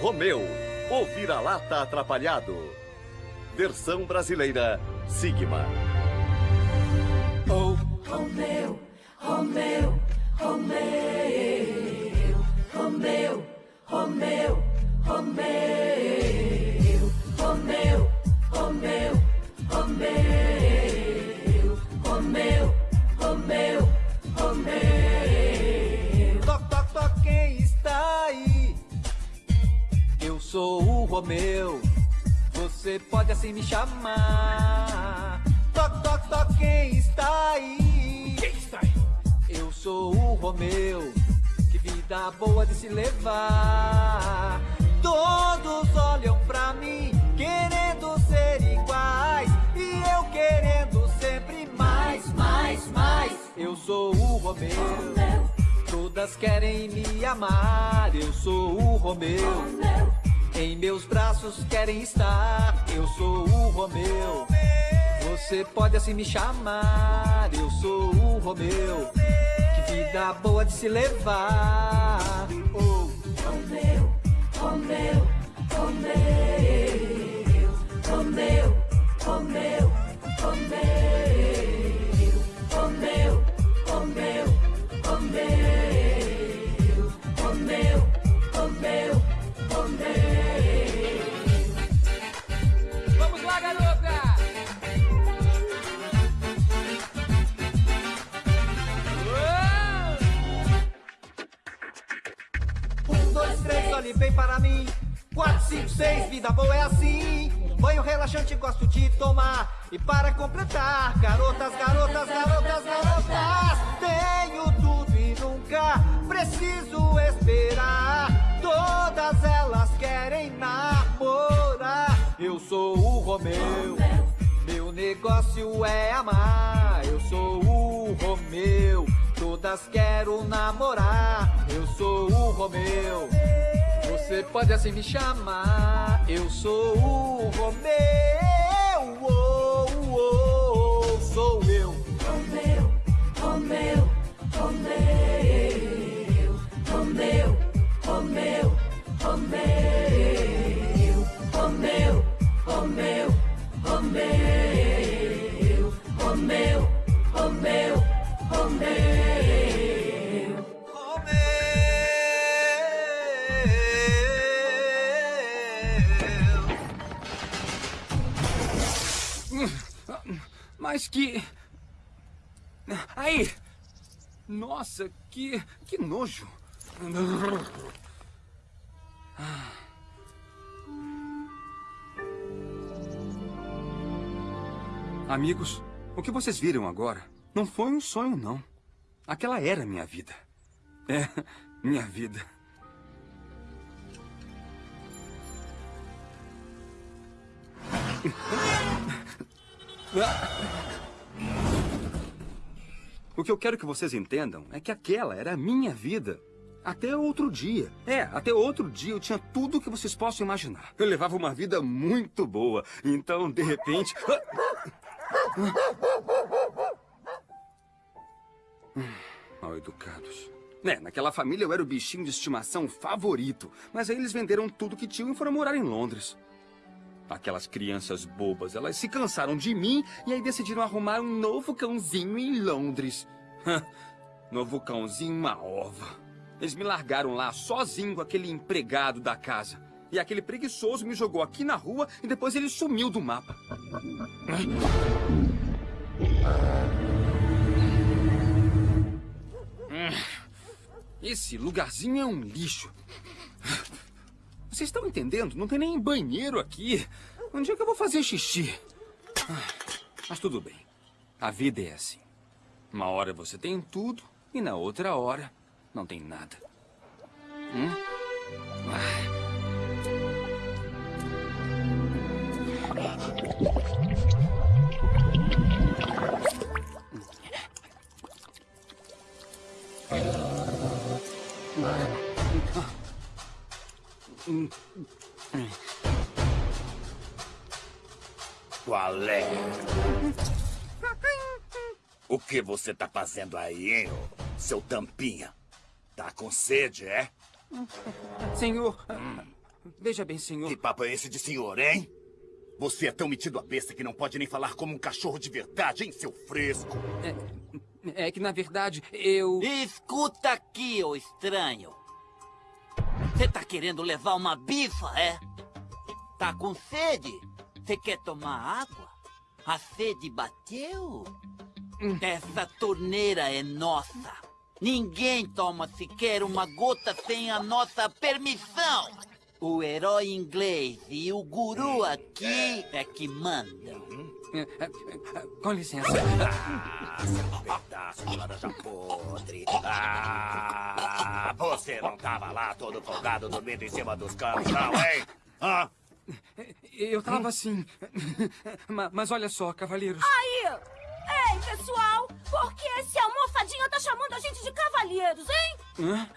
Romeu, o vira-lata atrapalhado. Versão brasileira, Sigma. Oh, Romeu, Romeu, Romeu, Romeu, Romeu, Romeu, sou o Romeu, você pode assim me chamar. Toc, toc, toc, quem está aí? Quem está aí? Eu sou o Romeu, que vida boa de se levar. Todos olham pra mim, querendo ser iguais. E eu querendo sempre mais, mais, mais. Eu sou o Romeu, todas querem me amar. Eu sou o Romeu, em meus braços querem estar. Eu sou o Romeu. Você pode assim me chamar, eu sou o Romeu. Que vida boa de se levar. Oh. Romeu, Romeu, Romeu, Romeu, Romeu, bem para mim. Quatro, cinco, seis, vida boa é assim. Banho relaxante gosto de tomar. E para completar, garotas, garotas, garotas, garotas. Tenho tudo e nunca preciso esperar. Todas elas querem namorar. Eu sou o Romeu. Meu negócio é amar. Eu sou o Romeu. Todas quero namorar. Eu sou o Romeu. Você pode assim me chamar. Eu sou o Romeu. Oh, oh, oh, sou eu. Romeu, Romeu, Romeu, Romeu, Romeu, Romeu, Romeu, Romeu, Romeu, Romeu, Romeu, Romeu. Mas que... Aí! Nossa, que... que nojo! Amigos, o que vocês viram agora não foi um sonho, não. Aquela era minha vida. É, minha vida. O que eu quero que vocês entendam é que aquela era a minha vida. Até outro dia. É, até outro dia eu tinha tudo o que vocês possam imaginar. Eu levava uma vida muito boa. Então, de repente... Mal educados. É, naquela família eu era o bichinho de estimação favorito. Mas aí eles venderam tudo que tinham e foram morar em Londres. Aquelas crianças bobas, elas se cansaram de mim e aí decidiram arrumar um novo cãozinho em Londres. novo cãozinho, uma ova. Eles me largaram lá sozinho com aquele empregado da casa. E aquele preguiçoso me jogou aqui na rua e depois ele sumiu do mapa. Esse lugarzinho é um lixo. Vocês estão entendendo? Não tem nem banheiro aqui. Onde é que eu vou fazer xixi? Mas tudo bem. A vida é assim. Uma hora você tem tudo e na outra hora não tem nada. Hum? Ah. Qual é? O que você tá fazendo aí, hein, seu tampinha? Tá com sede, é? Senhor, veja bem, senhor. Que papo é esse de senhor, hein? Você é tão metido a besta que não pode nem falar como um cachorro de verdade, hein, seu fresco? É que, na verdade, eu... Escuta aqui, ô estranho. Você tá querendo levar uma bifa, é? Tá com sede? Você quer tomar água? A sede bateu? Essa torneira é nossa. Ninguém toma sequer uma gota sem a nossa permissão. O herói inglês e o guru aqui é que mandam. É, é, é, Com licença. Ah, seu pedaço de laranja podre. Ah, você não tava lá todo folgado dormindo em cima dos canos, não, hein? Ah, Eu tava assim. Ma- Mas olha só, cavalheiros. Aí! Ei, pessoal! Por que esse almofadinha tá chamando a gente de cavalheiros, hein? Hã?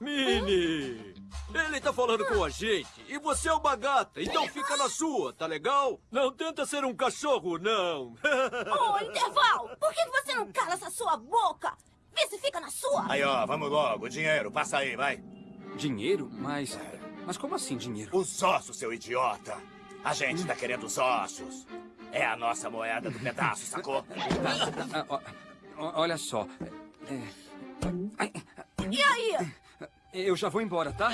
Mini! Ele tá falando com a gente e você é uma gata, então fica na sua, tá legal? Não tenta ser um cachorro, não. Ô, Interval! Por que você não cala essa sua boca? Vê se fica na sua! aí, ó, vamos logo. Dinheiro, passa aí, vai. Dinheiro? Mas. Mas como assim dinheiro? Os ossos, seu idiota. A gente tá querendo os ossos. É a nossa moeda do pedaço, sacou? Ah, ó, ó, olha só. é, ai, E aí? Eu já vou embora, tá?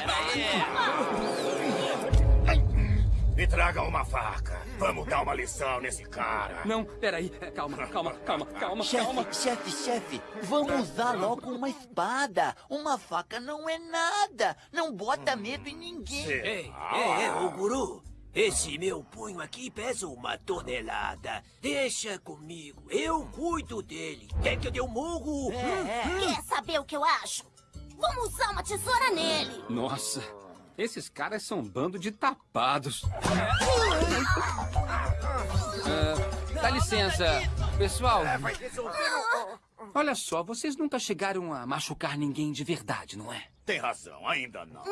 Me traga uma faca. Vamos dar uma lição nesse cara. Não, peraí. Calma, calma, calma, calma, calma. Chefe, chefe, chefe, vamos usar logo uma espada. Uma faca não é nada. Não bota medo em ninguém. Ei, é, é, o guru. Esse meu punho aqui pesa uma tonelada. Deixa comigo, eu cuido dele. Quer que eu dê um murro? Quer saber o que eu acho? Vamos usar uma tesoura nele! Nossa, esses caras são um bando de tapados. Ah, dá licença, pessoal. Olha só, vocês nunca chegaram a machucar ninguém de verdade, não é? Tem razão, ainda não.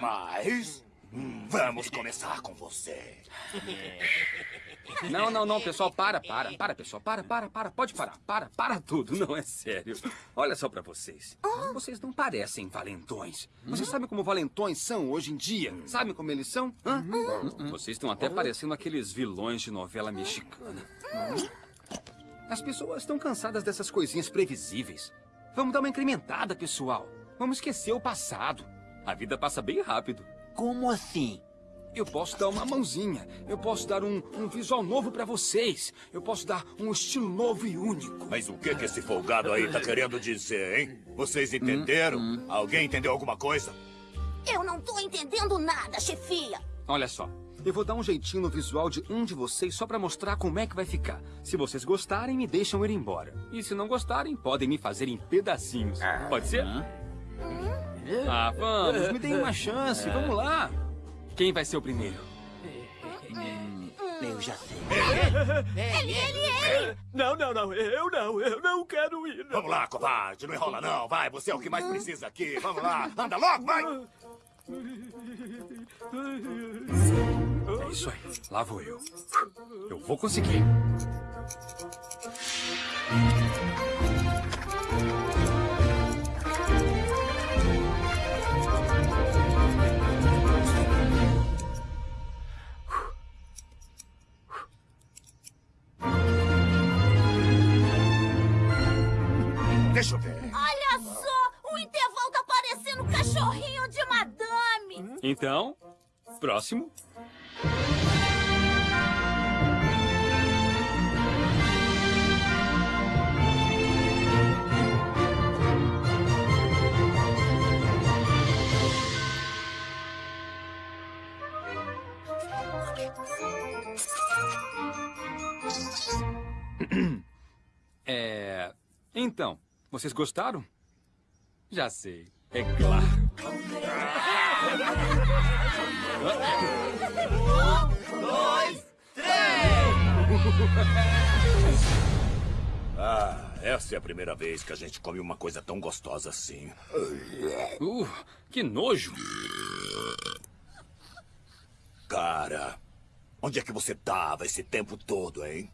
Mas. hum, Vamos começar com você. Não, não, não, pessoal, para, para, para, pessoal, para, para, para, pode parar, para, para tudo, não é sério. Olha só pra vocês. Vocês não parecem valentões. Vocês sabem como valentões são hoje em dia? Sabem como eles são? Hã? Vocês estão até parecendo aqueles vilões de novela mexicana. As pessoas estão cansadas dessas coisinhas previsíveis. Vamos dar uma incrementada, pessoal. Vamos esquecer o passado. A vida passa bem rápido. Como assim? Eu posso dar uma mãozinha. Eu posso dar um, um visual novo pra vocês. Eu posso dar um estilo novo e único. Mas o que que esse folgado aí tá querendo dizer, hein? Vocês entenderam? Alguém entendeu alguma coisa? Eu não tô entendendo nada, chefia! Olha só. Eu vou dar um jeitinho no visual de um de vocês só pra mostrar como é que vai ficar. Se vocês gostarem, me deixam ir embora. E se não gostarem, podem me fazer em pedacinhos. Pode ser? Ah, vamos, me deem uma chance. Vamos lá. Quem vai ser o primeiro? Eu já sei. Ele, ele, ele! Não, não, não, eu não, eu não quero ir. não. Vamos lá, covarde. Não enrola, não. Vai, você é o que mais precisa aqui. Vamos lá. Anda logo, vai. É isso aí. Lá vou eu. Eu vou conseguir. Deixa eu ver. Olha só! O intervalo tá parecendo um cachorrinho de madame! Então, próximo. É. Então, vocês gostaram? Já sei, é claro. Ah, essa é a primeira vez que a gente come uma coisa tão gostosa assim. Uh, que nojo! Cara, onde é que você tava esse tempo todo, hein?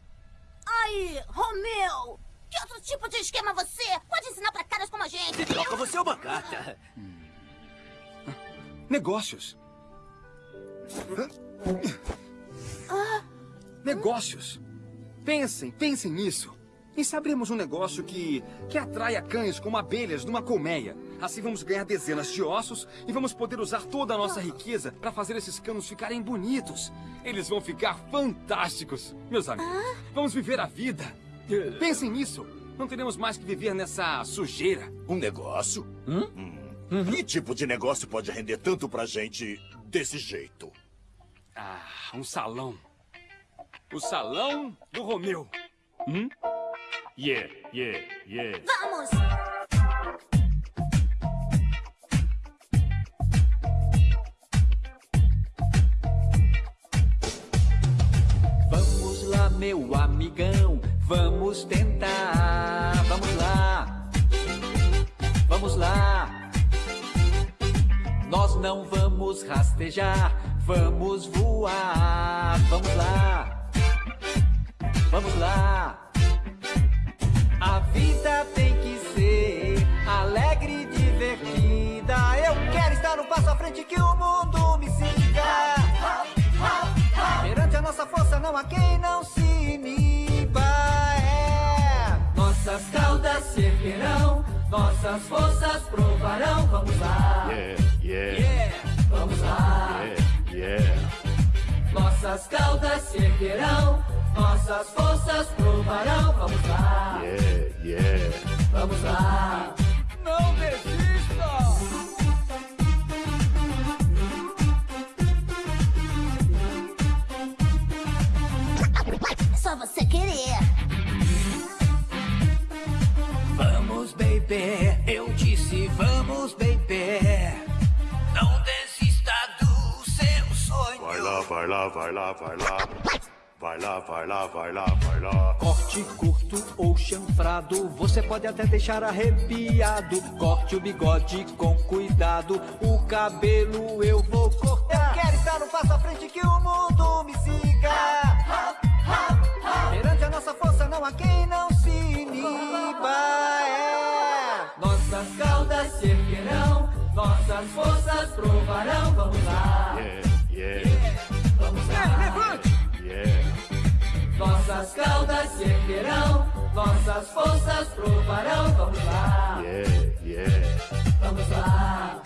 Aí, Romeu! Que outro tipo de esquema você pode ensinar pra caras como a gente? Troca, você é uma gata. Negócios. Negócios. Pensem, pensem nisso. E se abrirmos um negócio que, que atraia cães como abelhas numa colmeia? Assim vamos ganhar dezenas de ossos e vamos poder usar toda a nossa riqueza para fazer esses canos ficarem bonitos. Eles vão ficar fantásticos. Meus amigos, vamos viver a vida. Pensem nisso. Não teremos mais que viver nessa sujeira. Um negócio? Hum. Que tipo de negócio pode render tanto pra gente desse jeito? Ah, um salão. O salão do Romeu. Hum? Yeah, yeah, yeah. Vamos! Vamos lá, meu amigão, vamos tentar. Vamos lá, vamos lá. Nós não vamos rastejar, vamos voar. Vamos lá, vamos lá. A vida tem que ser alegre e divertida. Eu quero estar no passo à frente que o mundo me siga. Perante a nossa força não há quem não se iniba. Nossas caudas se erguerão, nossas forças provarão. Vamos lá, Yeah, yeah, yeah, vamos lá. yeah, yeah. Nossas caudas se erguerão, nossas forças provarão. Vamos lá, Yeah, yeah. vamos lá. Não desista! Baby, eu disse vamos, baby. Não desista do seu sonho. Vai lá, vai lá, vai lá, vai lá. Vai lá, vai lá, vai lá, vai lá. Corte curto ou chanfrado, você pode até deixar arrepiado. Corte o bigode com cuidado, o cabelo eu vou cortar. Eu quero estar no passo à frente que o mundo me siga. Perante a nossa força não há quem não se iniba. É. Nossas caudas se erguerão, nossas forças provarão. Vamos lá, Yeah, yeah, vamos lá. Levante! yeah. Nossas caudas se erguerão, nossas forças provarão. Vamos lá, Yeah, yeah. vamos lá.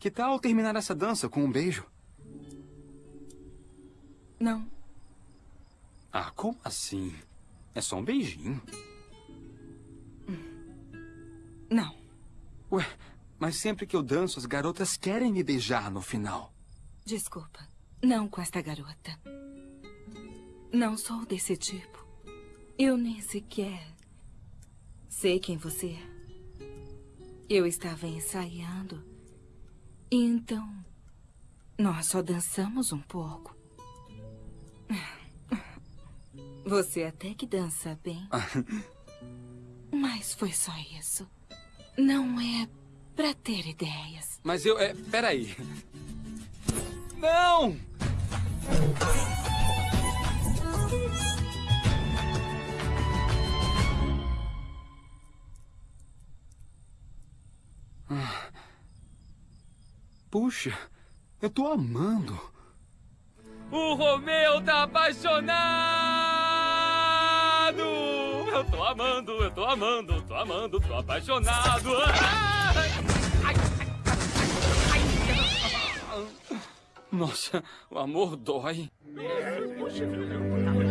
Que tal terminar essa dança com um beijo? Não. Ah, como assim? É só um beijinho. Não. Ué, mas sempre que eu danço, as garotas querem me beijar no final. Desculpa. Não com esta garota. Não sou desse tipo. Eu nem sequer sei quem você é. Eu estava ensaiando. Então, nós só dançamos um pouco. Você até que dança bem. Mas foi só isso. Não é pra ter ideias. Mas eu... É, peraí. Não! Ah. Puxa, eu tô amando. O Romeu tá apaixonado! Eu tô amando, eu tô amando, tô amando, tô apaixonado. Ai! Ai! Ai! Nossa, o amor dói. Ai!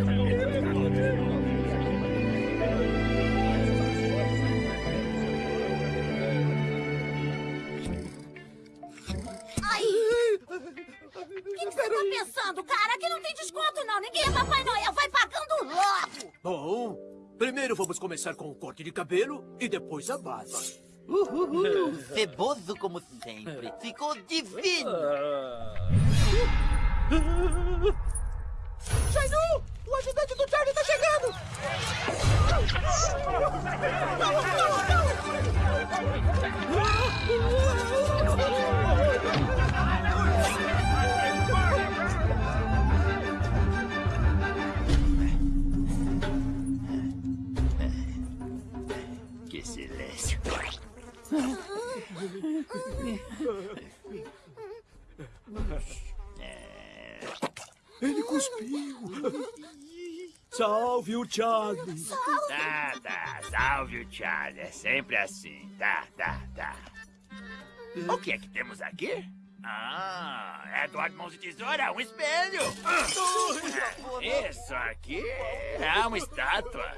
O que, que você tá pensando, cara? Aqui não tem desconto, não. Ninguém é Papai Noel. Vai pagando logo. Bom, primeiro vamos começar com o corte de cabelo e depois a base. Uhul. Ceboso como sempre. Ficou divino. Shainu! O ajudante do Charlie tá chegando! Que Ele cuspiu. Salve o Charlie. Tá, tá. Salve o Charlie. É sempre assim. Tá, tá, tá. O que é que temos aqui? Ah, Eduardo Mãos de Tesoura, um espelho. Ah, Isso aqui é uma estátua.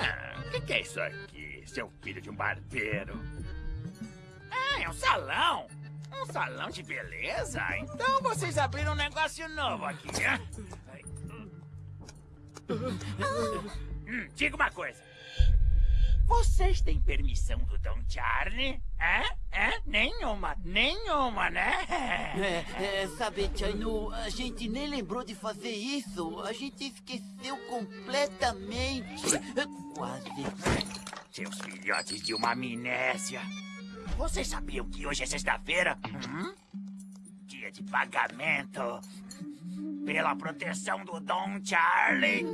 Ah, o que, que é isso aqui, seu filho de um barbeiro? Ah, é um salão. Um salão de beleza? Então vocês abriram um negócio novo aqui, né? Hum, diga uma coisa. Vocês têm permissão do Dom Charlie? É? É? Nenhuma, nenhuma, né? É, é, sabe, Chainu, a gente nem lembrou de fazer isso. A gente esqueceu completamente. Quase. Seus filhotes de uma amnésia. Vocês sabiam que hoje é sexta-feira? Hum? Dia de pagamento. Pela proteção do Dom Charlie.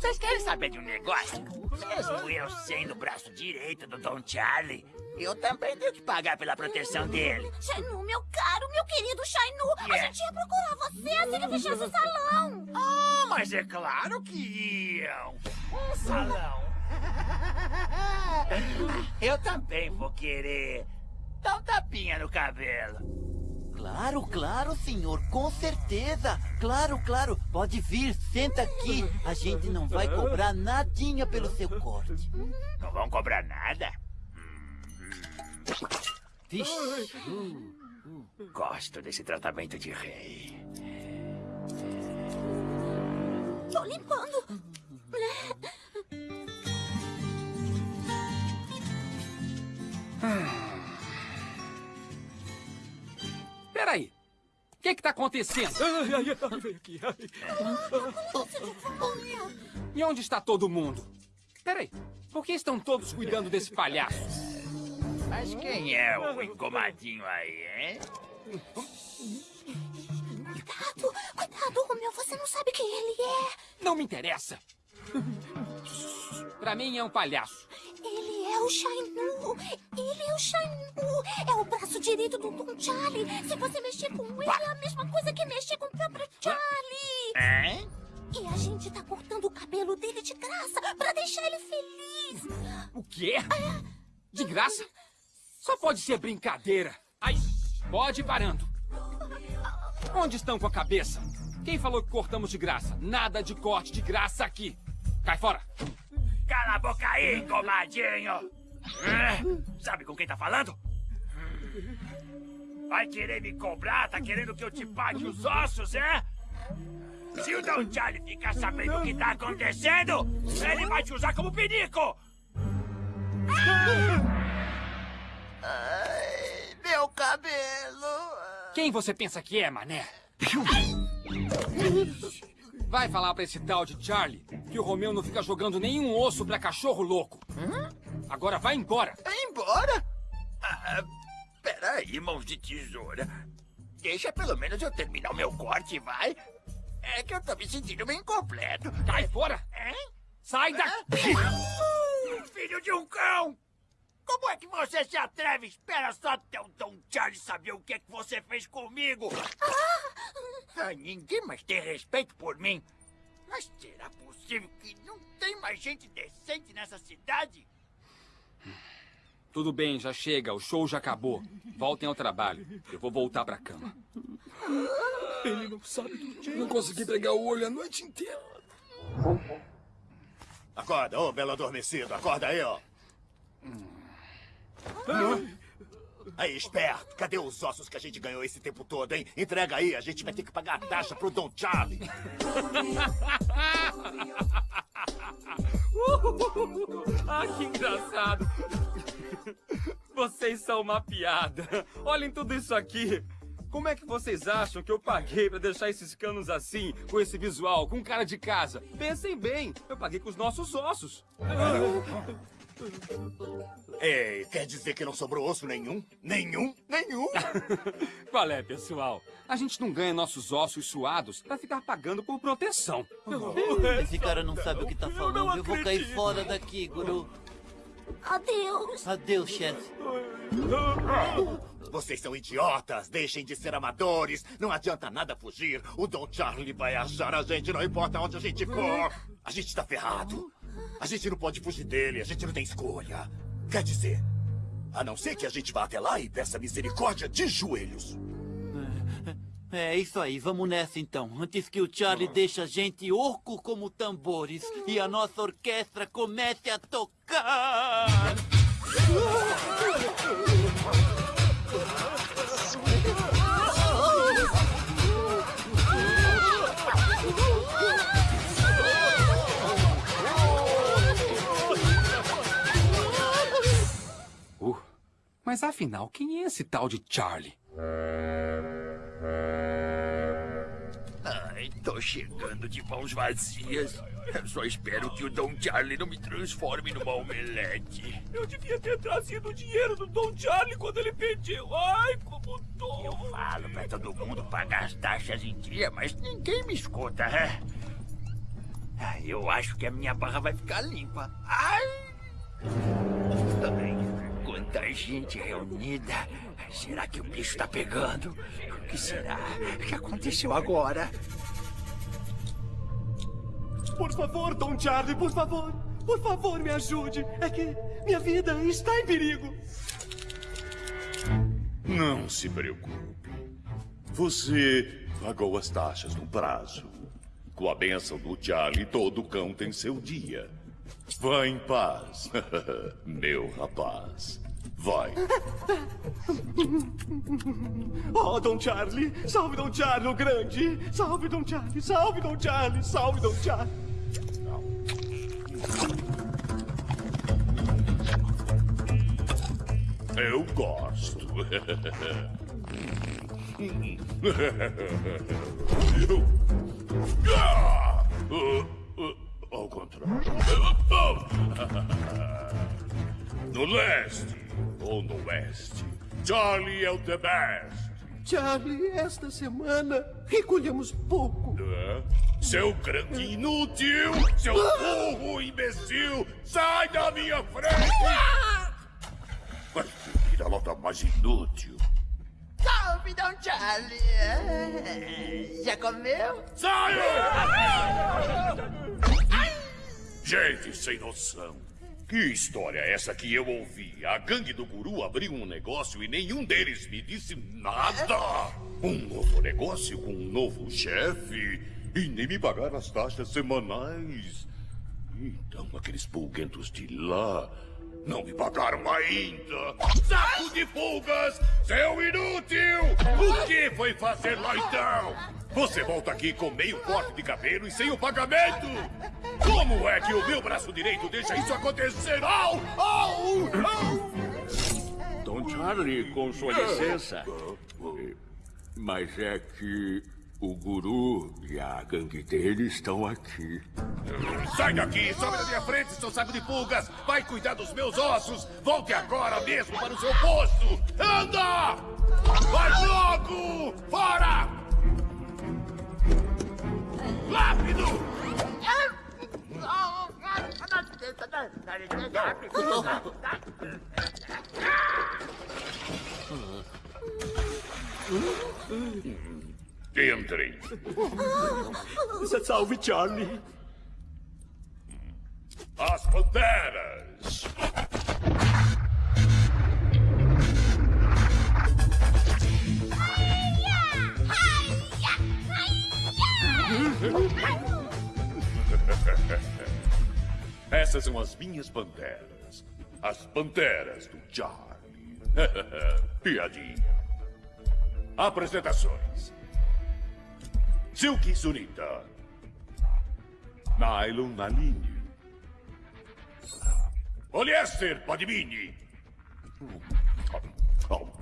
Vocês querem saber de um negócio? Mesmo eu sendo o braço direito do Dom Charlie, eu também tenho que pagar pela proteção dele. Shainu, meu caro, meu querido Shainu, a Yeah. gente ia procurar você assim que fechasse o salão. Ah, mas é claro que iam. Um salão. Eu também vou querer. Dá um tapinha no cabelo. Claro, claro, senhor, com certeza. Claro, claro. Pode vir, senta aqui. A gente não vai cobrar nadinha pelo seu corte. Não vão cobrar nada? Vixe. Gosto desse tratamento de rei. Tô limpando. Peraí. O que que tá acontecendo? Ai, ai, ai, vem aqui. ai. E onde está todo mundo? Peraí. Por que estão todos cuidando desse palhaço? Mas quem é o engomadinho aí, hein? Cuidado, cuidado, Romeu, você não sabe quem ele é. Não me interessa. Pra mim é um palhaço. Ele é o Shainu. Ele é o Shainu. É o braço direito do Dom Charlie. Se você mexer com ele, é a mesma coisa que mexer com o próprio Charlie. Hein? E a gente tá cortando o cabelo dele de graça pra deixar ele feliz. O quê? De graça? Só pode ser brincadeira. Aí, pode ir parando. Onde estão com a cabeça? Quem falou que cortamos de graça? Nada de corte de graça aqui. Cai fora. Cala a boca aí, comadinho! Sabe com quem tá falando? Vai querer me cobrar? Tá querendo que eu te pague os ossos, é? Se o Don Charlie ficar sabendo o que tá acontecendo, ele vai te usar como! Ai, meu cabelo. Quem você pensa que é, mané? Vai falar pra esse tal de Charlie que o Romeu não fica jogando nenhum osso pra cachorro louco. Agora vai embora. Embora? Ah, peraí, mãos de tesoura. Deixa pelo menos eu terminar o meu corte, vai. É que eu tô me sentindo meio incompleto. Cai fora. Hein? Sai daqui. Filho de um cão! Como é que você se atreve? Espera só até o Don Charlie saber o que é que você fez comigo. Ah, ninguém mais tem respeito por mim. Mas será possível que não tem mais gente decente nessa cidade? Tudo bem, já chega. O show já acabou. Voltem ao trabalho. Eu vou voltar pra cama. Ele não sabe do dia. Não consegui pregar o olho a noite inteira. Acorda, ô belo adormecido, acorda aí, ó. Aí, esperto, cadê os ossos que a gente ganhou esse tempo todo, hein? Entrega aí, a gente vai ter que pagar a taxa pro Don Charlie. ah, que engraçado. Vocês são uma piada. Olhem tudo isso aqui. Como é que vocês acham que eu paguei pra deixar esses canos assim, com esse visual, com cara de casa? Pensem bem, eu paguei com os nossos ossos. Ei, quer dizer que não sobrou osso nenhum? Nenhum? Nenhum? Qual é, pessoal? A gente não ganha nossos ossos suados pra ficar pagando por proteção. Esse cara não sabe o que tá falando. Eu vou cair fora daqui, Guru. Adeus. Adeus, chefe. Vocês são idiotas, deixem de ser amadores. Não adianta nada fugir. O Don Charlie vai achar a gente, não importa onde a gente for. A gente tá ferrado. A gente não pode fugir dele, a gente não tem escolha. Quer dizer, a não ser que a gente vá até lá e peça misericórdia de joelhos. É isso aí, vamos nessa então. Antes que o Charlie deixe a gente orco como tambores e a nossa orquestra comece a tocar. Mas afinal, quem é esse tal de Charlie? Ai, tô chegando de mãos vazias. Eu só espero que o Don Charlie não me transforme numa omelete. Eu devia ter trazido o dinheiro do Don Charlie quando ele pediu. Ai, como tô. Eu falo pra todo mundo pagar as taxas em dia, mas ninguém me escuta, é? Ai, Eu acho que a minha barra vai ficar limpa. Ai! Ai, quanta gente reunida. Será que o bicho tá pegando? O que será que aconteceu agora? Por favor, Don Charlie, por favor. Por favor, me ajude. É que minha vida está em perigo. Não se preocupe. Você pagou as taxas no prazo. Com a benção do Charlie, todo cão tem seu dia. Vá em paz, meu rapaz. Vai. Oh, Don Charlie. Salve Don Charlie, o grande. Salve Don Charlie, salve Don Charlie, salve Don Charlie. Eu gosto. Ao contrário. No leste ou no oeste, Charlie é o the best. Charlie, esta semana recolhemos pouco. Hã? Seu grande inútil! Seu burro imbecil! Sai da minha frente! Mas que vira-lata mais inútil! Salve, Don Charlie. É, Já comeu? Gente sem noção. Que história é essa que eu ouvi? A gangue do guru abriu um negócio e nenhum deles me disse nada. Um novo negócio com um novo chefe. E nem me pagaram as taxas semanais. Então aqueles pulguentos de lá não me pagaram ainda. Saco de pulgas, seu inútil! O que foi fazer lá então? Você volta aqui com meio corte de cabelo e sem o pagamento! Como é que o meu braço direito deixa isso acontecer? Au! Au! Au! Dom Charlie, com sua licença. Mas é que o guru e a gangue dele estão aqui. Sai daqui! Sobe da minha frente, seu saco de pulgas! Vai cuidar dos meus ossos! Volte agora mesmo para o seu posto! Anda! Vai logo! Fora! Rápido! Entrem. Salve, Charlie. As Panteras! Essas são as minhas panteras. As panteras do Charlie. Piadinha. Apresentações. Silky Sunita. Nylon Naline. Polyester Padmini.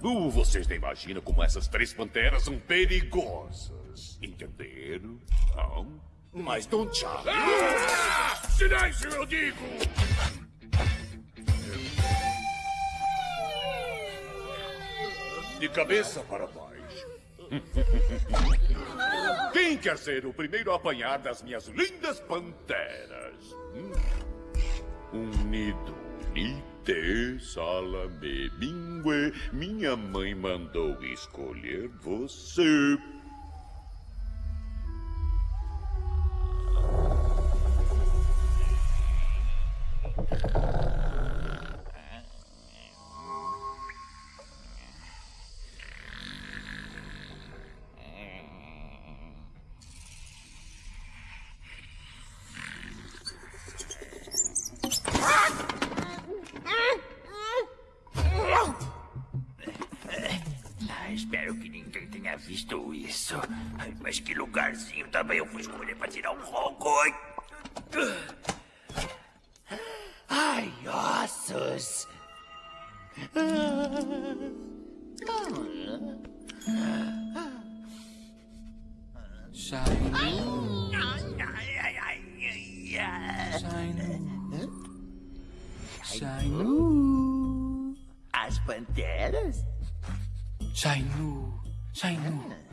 Oh, vocês nem imaginam como essas três panteras são perigosas. Entenderam? Não? Mas Don Charlie... Ah! Silêncio, eu digo! De cabeça para baixo. Quem quer ser o primeiro a apanhar das minhas lindas panteras? Hum? Unido, nite, salame, mingue. Minha mãe mandou escolher você. Mas que lugarzinho também eu fui escolher pra tirar um ronco. Ai, ossos. Shainu, Ai, ai, ai. Shainu, Shainu, As panteras? Shainu, Shainu.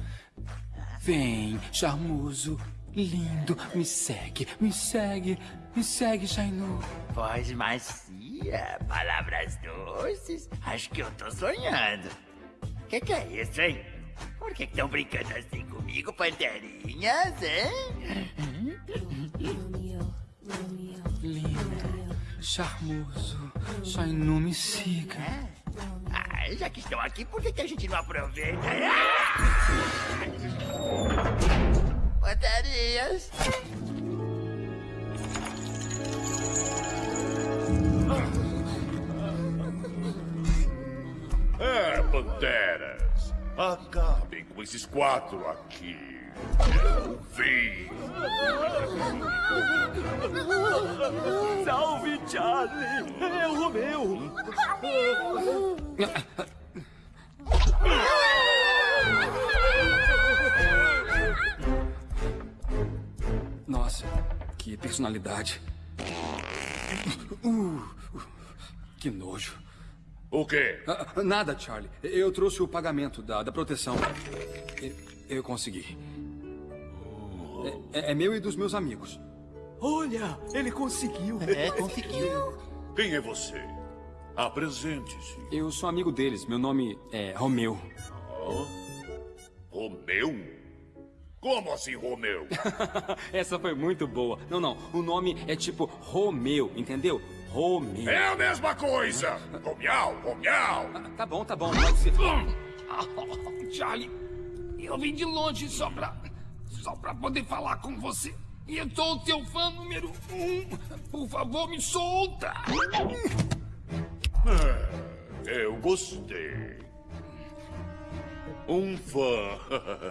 Vem, charmoso, lindo, me segue, me segue, me segue, Shainu. Voz macia, palavras doces. Acho que eu tô sonhando. Que que é isso, hein? Por que estão brincando assim comigo, panterinhas, hein? Lindo, charmoso, Shainu, me siga. Ah, já que estão aqui, por que, que a gente não aproveita? Ah! Panterinhas. É, panteras. Acabem com esses quatro aqui. Eu vi. Salve, Charlie. É o Romeu. Nossa, que personalidade. Uh, que nojo. O quê? Ah, nada, Charlie. Eu trouxe o pagamento da, da proteção. Eu, eu consegui. É, é meu e dos meus amigos. Olha, ele conseguiu. É, conseguiu. Quem é você? Apresente-se. Eu sou amigo deles. Meu nome é Romeu. Oh, Romeu? Como assim, Romeu? Essa foi muito boa. Não, não. O nome é tipo Romeu, entendeu? Romeu. É a mesma coisa! Romial, Romial! Tá bom, tá bom. Pode ser. Charlie, eu vim de longe só pra. Só pra poder falar com você. E eu sou o teu fã número um. Por favor, me solta! É, eu gostei. Um fã.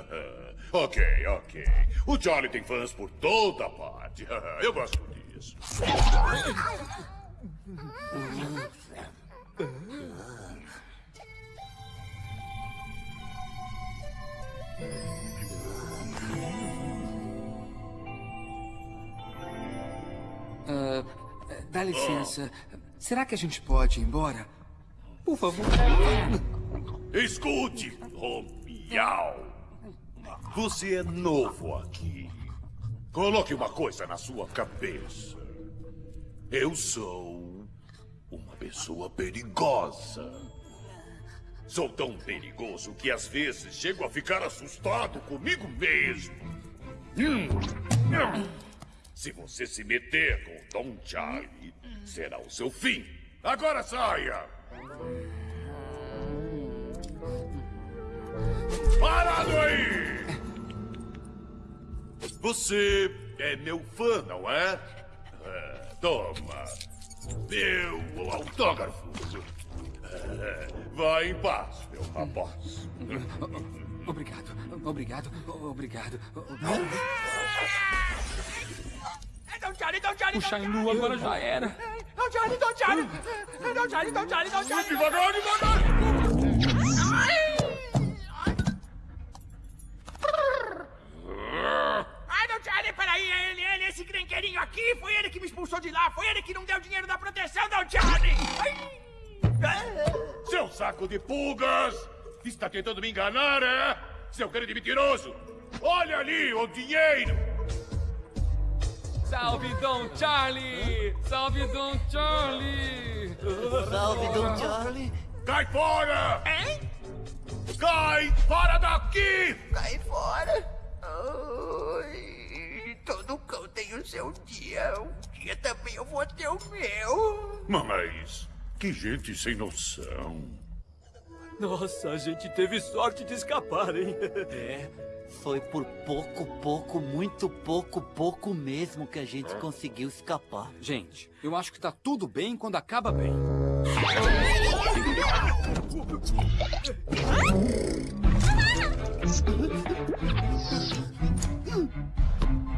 ok, ok. O Charlie tem fãs por toda parte. Eu gosto disso. Ah, dá licença. Será que a gente pode ir embora? Por favor. Escute, Romial. Você é novo aqui. Coloque uma coisa na sua cabeça. Eu sou uma pessoa perigosa. Sou tão perigoso que às vezes chego a ficar assustado comigo mesmo. Hum. Hum. Se você se meter com o Dom Charlie, será o seu fim. Agora saia! Parado aí! Você é meu fã, não é? É, toma. Meu autógrafo. Vai em paz, meu rapaz. Obrigado, obrigado, obrigado. Don't Charlie, don't Charlie! O Shainu agora já era. Don't Charlie, don't Charlie! Don't Charlie, don't Charlie, don't Charlie! Devagar, devagar! Ai, don't Charlie, peraí, é ele, ele, esse crenqueirinho aqui, foi ele que me expulsou de lá, foi ele que não deu dinheiro da proteção, don't Charlie! Ai. Seu saco de pulgas! Está tentando me enganar, é? Seu grande mentiroso! Olha ali o dinheiro! Salve, Dom Charlie! Salve, Dom Charlie! Salve, Dom Charlie! Cai fora! Hein? Cai fora daqui! Cai fora! Ai, todo cão tem o seu dia. Um dia também eu vou ter o meu. Mas que gente sem noção. Nossa, a gente teve sorte de escapar, hein? É, foi por pouco, pouco, muito pouco, pouco mesmo que a gente conseguiu escapar. Gente, eu acho que tá tudo bem quando acaba bem.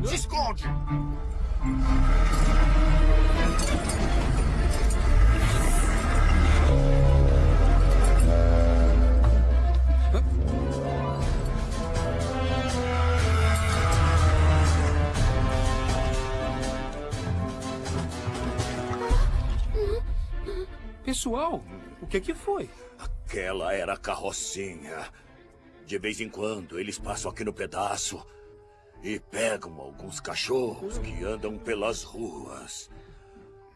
Se esconde! Pessoal, o que que foi? Aquela era a carrocinha. De vez em quando eles passam aqui no pedaço e pegam alguns cachorros que andam pelas ruas.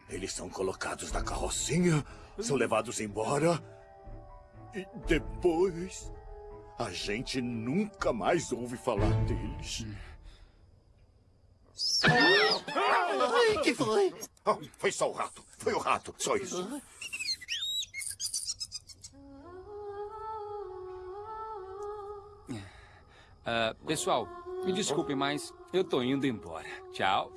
Eles são colocados na carrocinha, são levados embora e depois a gente nunca mais ouve falar deles. Ai, que foi? Oh, foi só o rato, foi o rato, só isso. Ah, pessoal, me desculpem, mas eu tô indo embora. Tchau.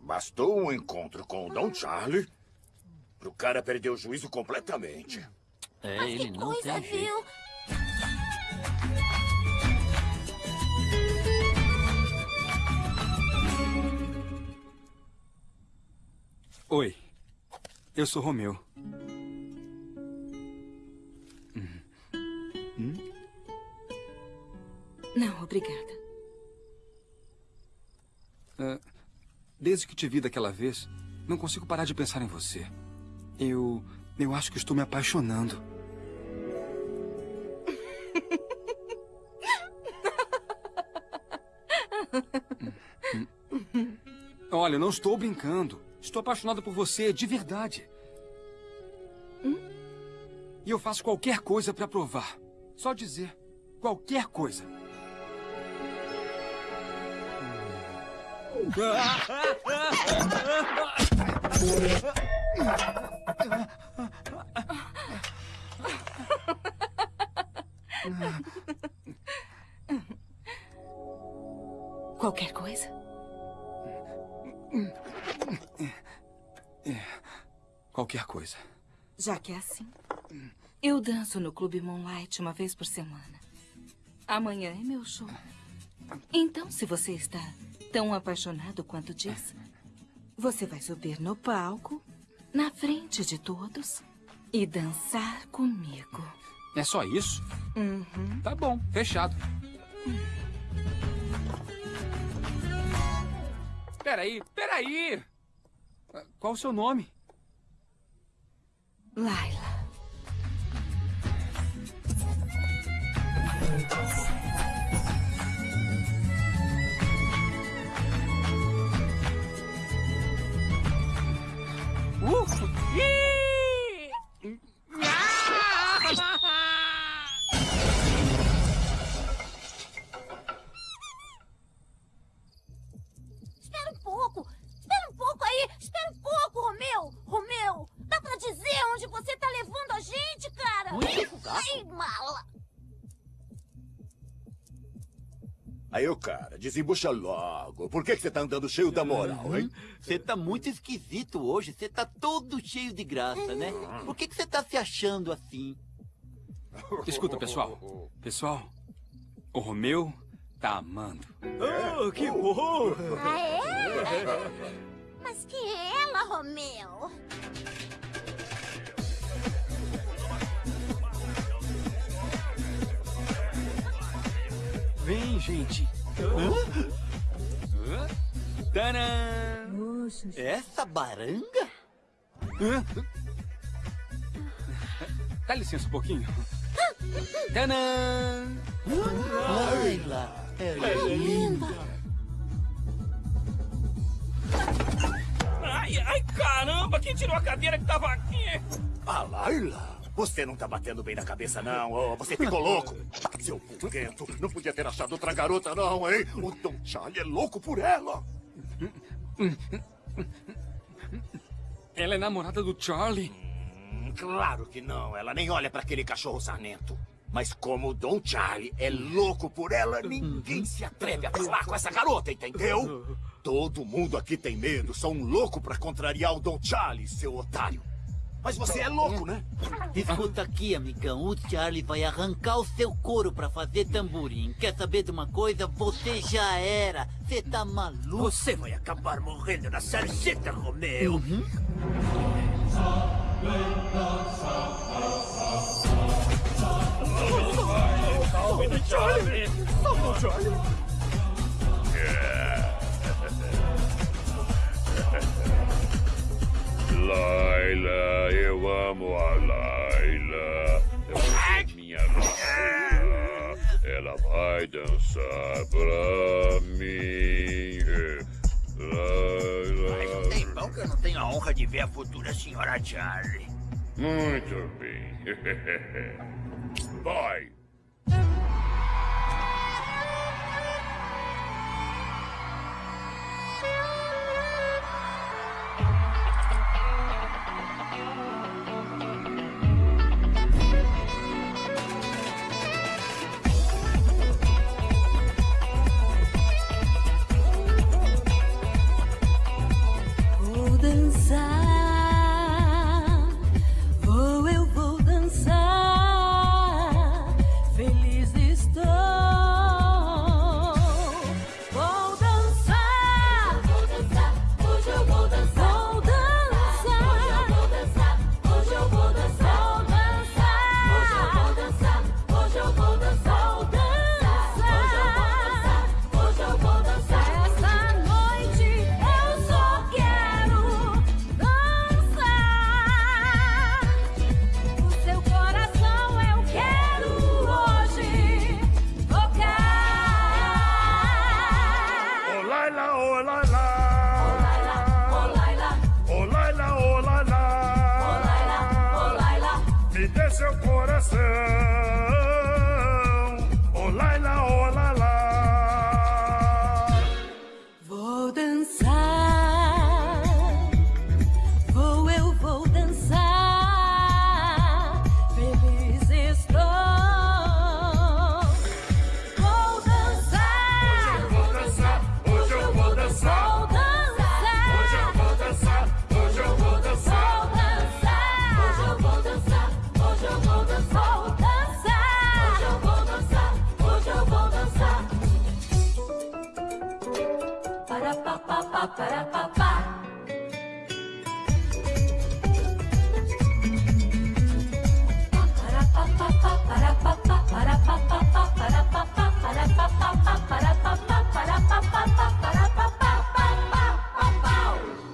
Bastou um encontro com o Dom Charlie pro cara perder o juízo completamente. É, Mas que coisa, viu? Oi, eu sou Romeu. Não, obrigada. Ah, desde que te vi daquela vez, não consigo parar de pensar em você. Eu. Eu acho que estou me apaixonando. Olha, não estou brincando. Estou apaixonado por você, de verdade. E eu faço qualquer coisa pra provar. Só dizer. Qualquer coisa. Qualquer Já que é assim. Eu danço no Clube Moonlight uma vez por semana. Amanhã é meu show. Então, se você está tão apaixonado quanto diz, você vai subir no palco, na frente de todos, e dançar comigo. É só isso? Uhum. Tá bom, fechado. Peraí, peraí! Qual o seu nome? Laila. Uh! Ih! Desembucha logo. Por que que você tá andando cheio da moral, hein? Você tá muito esquisito hoje. Você tá todo cheio de graça, né? Por que que você tá se achando assim? Escuta, pessoal. Pessoal, o Romeu tá amando. Oh, que bom! Ah, é? Mas quem é ela, Romeu? Vem, gente. Tadã! Essa baranga? Dá licença um pouquinho. Tadã! Laila, ela é linda. Ai, ai, caramba! Quem tirou a cadeira que tava aqui? Ah, Laila, você não tá batendo bem na cabeça, não. ô, você ficou louco. Seu purguento, não podia ter achado outra garota, não, hein? O Don Charlie é louco por ela. Ela é namorada do Charlie? Hum, claro que não. Ela nem olha pra aquele cachorro sarnento. Mas como o Don Charlie é louco por ela, ninguém se atreve a falar com essa garota, entendeu? Todo mundo aqui tem medo. Só um louco pra contrariar o Don Charlie, seu otário. Mas você é louco, né? Escuta aqui, amigão. O Charlie vai arrancar o seu couro pra fazer tamborim. Quer saber de uma coisa? Você já era. Você tá maluco. Você vai acabar morrendo na sarjeta, Romeu. Salve, Charlie! Salve, Charlie! Laila, eu amo a Laila. Ela é minha Laila. Ela vai dançar pra mim. Laila. Tem pão que eu não tenho a honra de ver a futura senhora Charlie. Muito bem. Vai. de seu coração. Pa.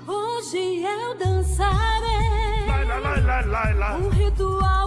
Hoje eu dançarei. Um ritual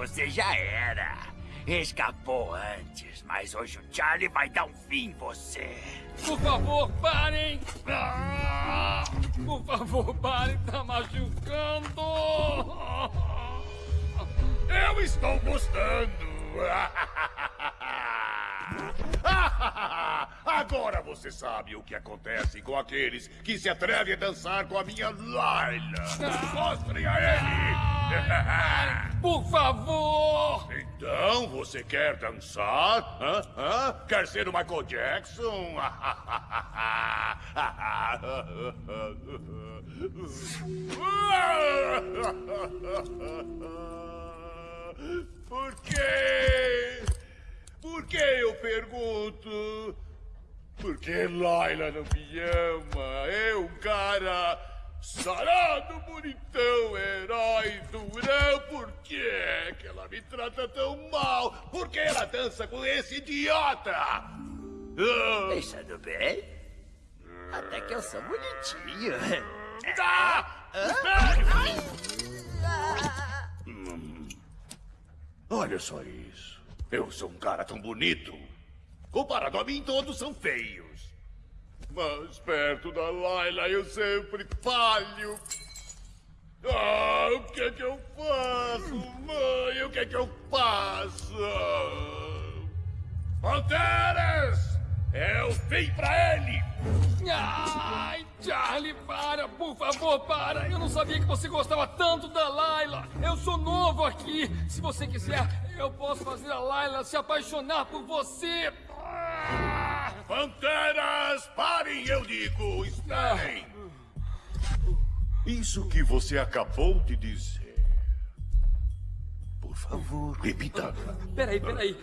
você já era. Escapou antes, mas hoje o Charlie vai dar um fim em você. Por favor, parem! Ah, Por favor, parem, tá machucando! Eu estou gostando. Agora você sabe o que acontece com aqueles que se atrevem a dançar com a minha Laila. Mostrem a ele. Por favor! Então, você quer dançar? Hã? Hã? Quer ser o Michael Jackson? Por quê? Por que eu pergunto? Porque Laila não me ama. Eu, um cara sarado, bonitão, herói, durão. Por que que ela me trata tão mal? Por que ela dança com esse idiota? Ah, Pensando bem, até que eu sou bonitinho. Ah! Espere! Hum. Olha só isso. Eu sou um cara tão bonito. Comparado a mim, todos são feios. Mas perto da Laila eu sempre falho. Ah, o que é que eu faço, mãe? O que é que eu faço? Panteras! É o fim pra ele! Ai, Charlie, para, por favor, para. Eu não sabia que você gostava tanto da Laila. Eu sou novo aqui. Se você quiser, eu posso fazer a Laila se apaixonar por você. Panteras, parem, eu digo! Esperem! Isso que você acabou de dizer. Por favor, repita. Peraí, peraí.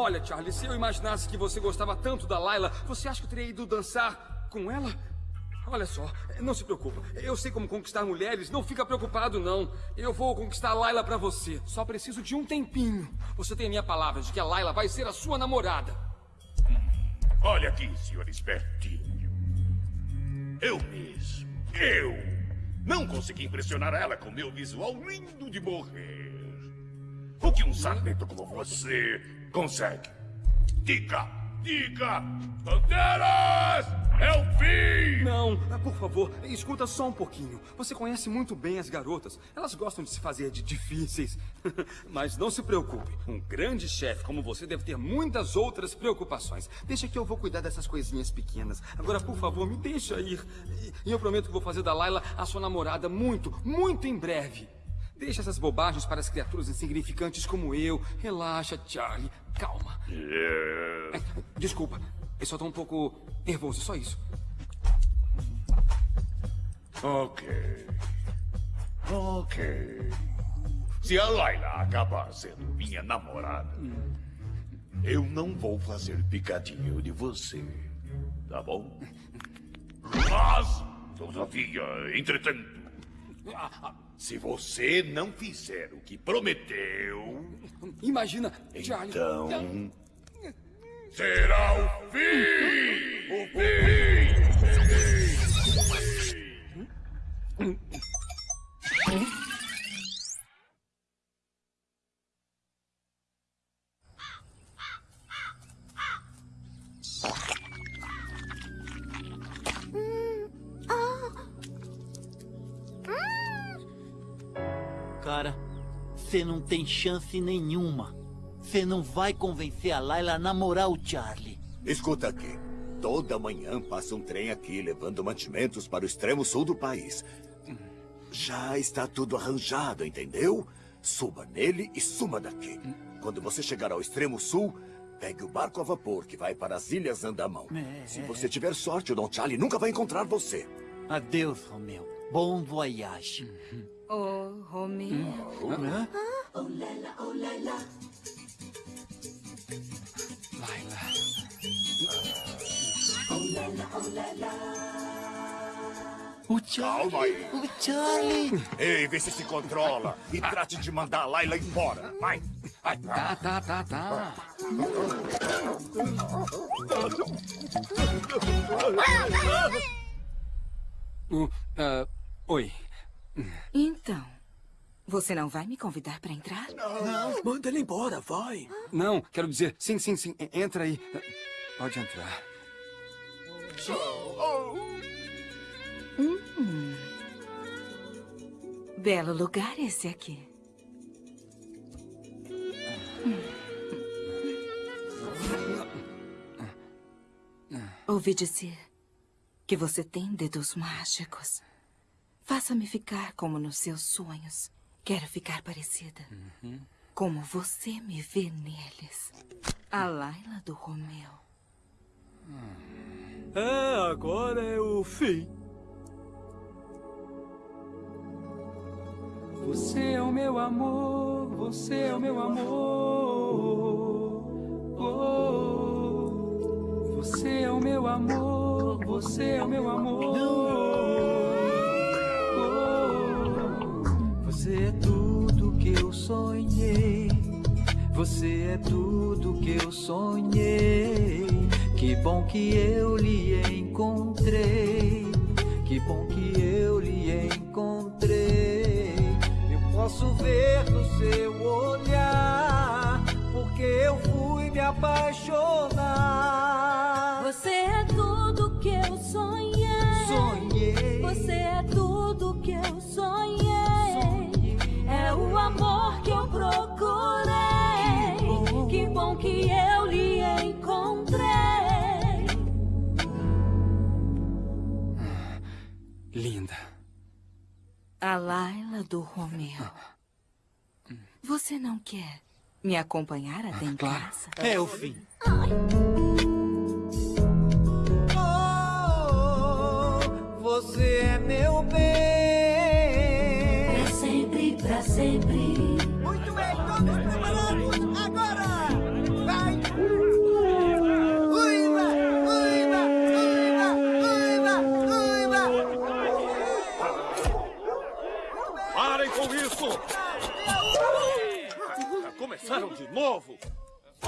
Olha, Charlie, se eu imaginasse que você gostava tanto da Laila, você acha que eu teria ido dançar com ela? Olha só, não se preocupa. Eu sei como conquistar mulheres, não fica preocupado, não. Eu vou conquistar a Laila pra você. Só preciso de um tempinho. Você tem a minha palavra de que a Laila vai ser a sua namorada. Olha aqui, senhor espertinho. Eu mesmo, eu, não consegui impressionar ela com meu visual lindo de morrer. O que um sargento como você consegue? Diga, diga, Panteras! É o fim! Não, por favor, escuta só um pouquinho. Você conhece muito bem as garotas. Elas gostam de se fazer de difíceis. Mas não se preocupe. Um grande chefe como você deve ter muitas outras preocupações. Deixa que eu vou cuidar dessas coisinhas pequenas. Agora, por favor, me deixa ir. E eu prometo que vou fazer da Laila a sua namorada muito, muito em breve. Deixa essas bobagens para as criaturas insignificantes como eu. Relaxa, Charlie. Calma. É, Desculpa, eu só tô um pouco nervoso, só isso. Ok. Ok. Se a Laila acabar sendo minha namorada, eu não vou fazer picadinho de você. Tá bom? Mas, todavia, entretanto, se você não fizer o que prometeu, Imagina, Charlie. então será o fim! O fim! Cara, você não tem chance nenhuma. Você não vai convencer a Laila a namorar o Charlie. Escuta aqui. Toda manhã passa um trem aqui levando mantimentos para o extremo sul do país. Já está tudo arranjado, entendeu? Suba nele e suma daqui. Quando você chegar ao extremo sul, pegue o barco a vapor que vai para as Ilhas Andamão. Se você tiver sorte, o Don Charlie nunca vai encontrar você. Adeus, Romeu. Bom voyage. Oh, Romeu. O Charlie. Calma aí. O Charlie. Ei, vê se se controla. E trate de mandar a Laila embora. Vai. Vai. Tá, tá, tá, tá. Uh, ah, oi. Então, você não vai me convidar para entrar? Não, manda ele embora, vai. Não, quero dizer, sim, sim, sim. Entra aí. Pode entrar. Hum. Belo lugar esse aqui. Ouvi dizer que você tem dedos mágicos. Faça-me ficar como nos seus sonhos. Quero ficar parecida. Como você me vê neles. A Laila do Romeu. É, agora é o fim. Você é o meu amor, você é o meu amor. Oh, você é o meu amor, você é o meu amor. Eu sonhei. Você é tudo que eu sonhei. Que bom que eu lhe encontrei. Que bom que eu lhe encontrei. Eu posso ver no seu olhar. Porque eu fui me apaixonar. Você é tudo que eu sonhei. Sonhei. Você é tudo que eu sonhei. O amor que eu procurei. Que bom que eu lhe encontrei. Linda. A Laila do Romeu. Você não quer me acompanhar até em casa? É o fim. Oh, você é meu bem sempre. Muito bem, todos preparados? Agora! Vai! Uiva! Uiva! Uiva! Uiva! Uiva! Parem com isso! Tá Já começaram de novo!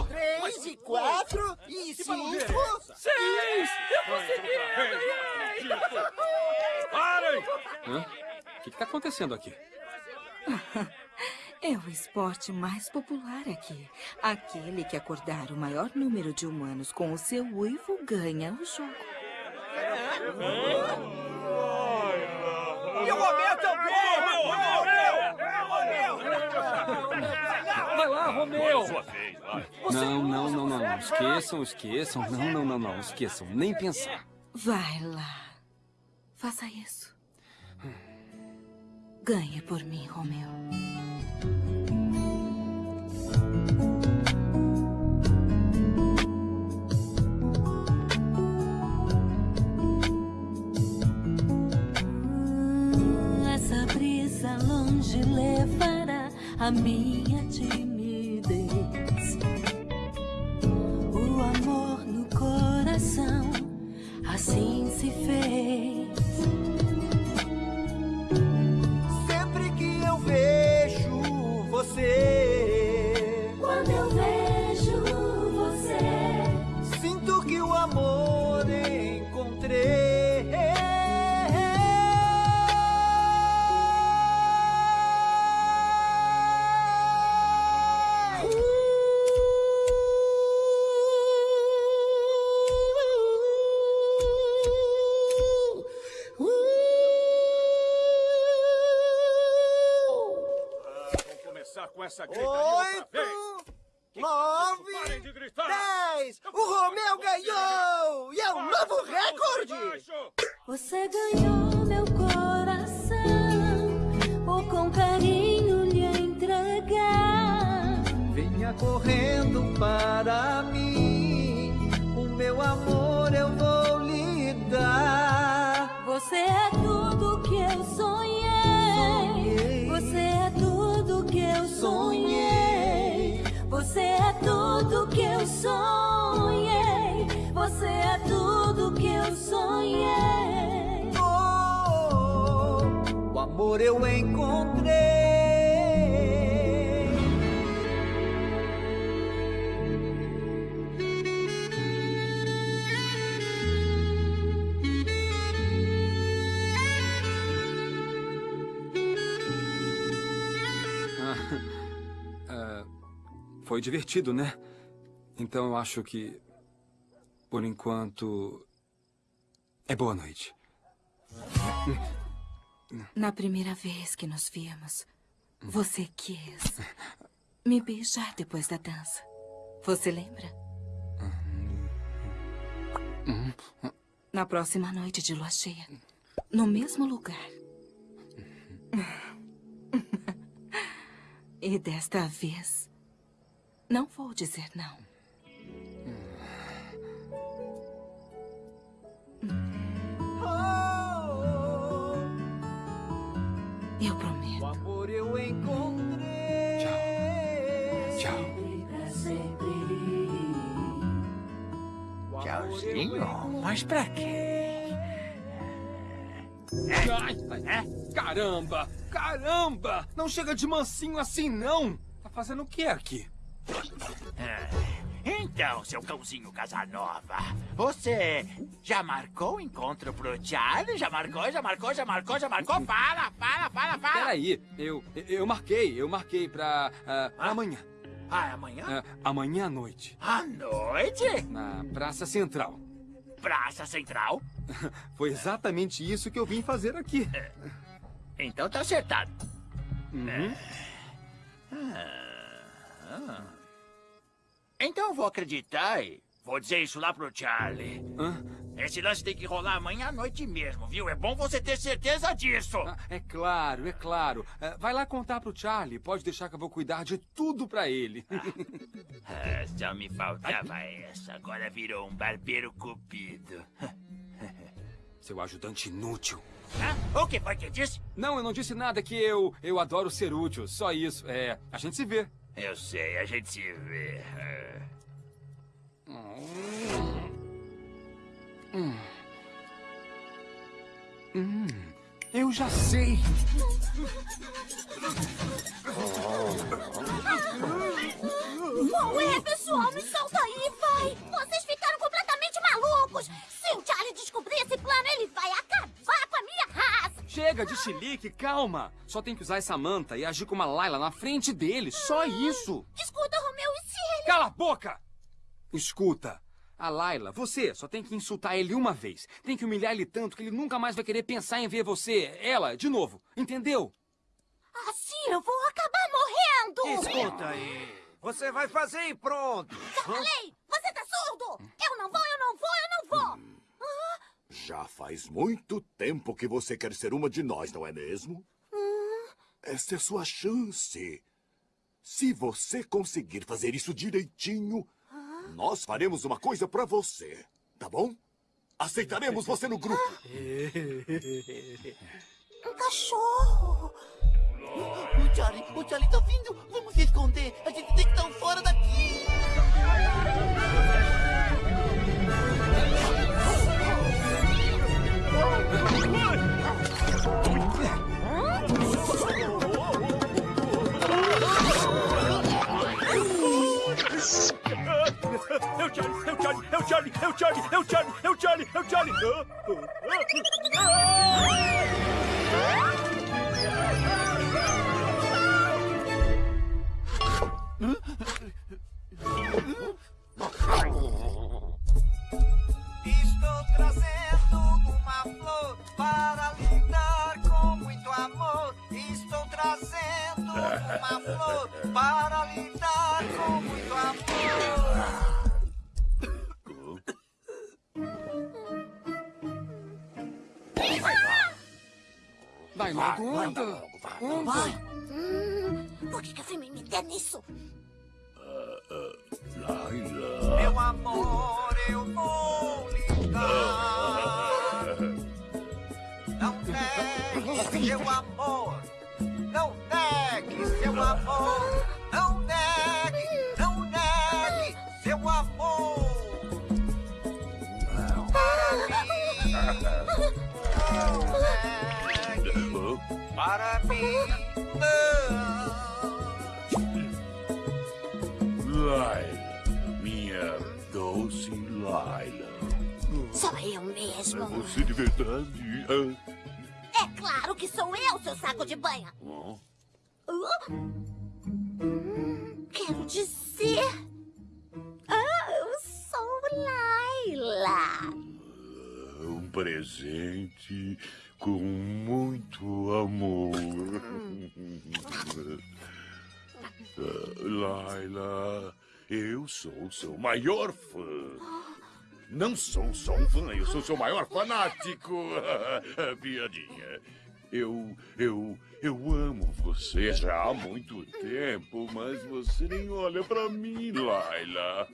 Três e quatro e cinco... Seis! Eu consegui! Então tá, tipo, parem! O que está acontecendo aqui? É o esporte mais popular aqui. Aquele que acordar o maior número de humanos com o seu uivo ganha o jogo. E o Romeu também! Vai lá, Romeu! Não, não, não, não, não. Esqueçam, esqueçam. Não, não, não, não. Esqueçam. Nem pensar. Vai lá. Faça isso. Ganhe por mim, Romeu. Essa brisa longe levará a minha timidez. O amor no coração assim se fez. Divertido, né? Então eu acho que, por enquanto, é boa noite. Na primeira vez que nos vimos, você quis me beijar depois da dança. Você lembra? Na próxima noite de lua cheia, no mesmo lugar. E desta vez, não vou dizer não. Eu prometo. O amor eu encontrei. Tchau. Tchauzinho? Mas pra quê? Ai, ai, caramba! Caramba! Não chega de mansinho assim, não! Tá fazendo o que aqui? Ah, Então, seu cãozinho Casanova, você já marcou o encontro pro Charlie? Já marcou, já marcou, já marcou, já marcou? Fala, fala, fala, fala! Peraí, eu, eu marquei, eu marquei pra ah, amanhã. Ah, é amanhã? Ah, amanhã à noite. À noite? Na Praça Central. Praça Central? Foi exatamente isso que eu vim fazer aqui. Então tá acertado. Uhum. Ah. Então eu vou acreditar e vou dizer isso lá pro Charlie. Esse lance tem que rolar amanhã à noite mesmo, viu? É bom você ter certeza disso. É claro, é claro. Ah, vai lá contar pro Charlie. Pode deixar que eu vou cuidar de tudo pra ele. Ah, só me faltava essa. Agora virou um barbeiro cupido. Seu ajudante inútil. Hã? O que foi que disse? Não, eu não disse nada que eu eu adoro ser útil. Só isso. É, a gente se vê. Eu sei, a gente se vê. Hum. Eu já sei. Qual é, pessoal? Me solta aí, vai! Vocês ficaram completamente malucos! Se o Charlie descobrir esse plano, ele vai acabar com a minha raça! Chilique, calma. Só tem que usar essa manta e agir como a Laila na frente dele. Só isso. Escuta, Romeu, e se ele... Cala a boca! Escuta. A Laila, você só tem que insultar ele uma vez. Tem que humilhar ele tanto que ele nunca mais vai querer pensar em ver você, ela, de novo. Entendeu? Assim eu vou acabar morrendo! Escuta aí. Você vai fazer e pronto. Já falei! Você tá surdo! Eu não vou, eu não vou, eu não vou! Ah, Já faz muito tempo que você quer ser uma de nós, não é mesmo? Essa é sua chance. Se você conseguir fazer isso direitinho, nós faremos uma coisa pra você, tá bom? Aceitaremos você no grupo. um cachorro! O Charlie, o Charlie tá vindo. Vamos se esconder. A gente tem que estar fora daqui. É o Charlie, é o Charlie, é o Charlie, é o Charlie, é o Charlie, é o Charlie, é o Charlie. Estou trazendo uma flor para lhe dar com muito amor. Estou trazendo uma flor para lhe dar com muito amor. Vai logo, anda. Anda. Vai! Hum, por que, que eu fui me meter nisso? Meu amor, eu vou lhe dar. Não negue seu amor. Não negue seu amor. Não negue, não negue seu amor. Para mim. Para mim. Não. Laila, minha doce Laila. Sou eu mesmo. Você de verdade? Ah, É claro que sou eu, seu saco de banha. oh, Uh, quero dizer. Ah, eu sou Laila. um presente com muito amor. Laila, eu sou seu maior fã. Não sou só um fã, eu sou seu maior fanático. Piadinha. Eu, eu, eu amo você já há muito tempo, mas você nem olha pra mim, Laila.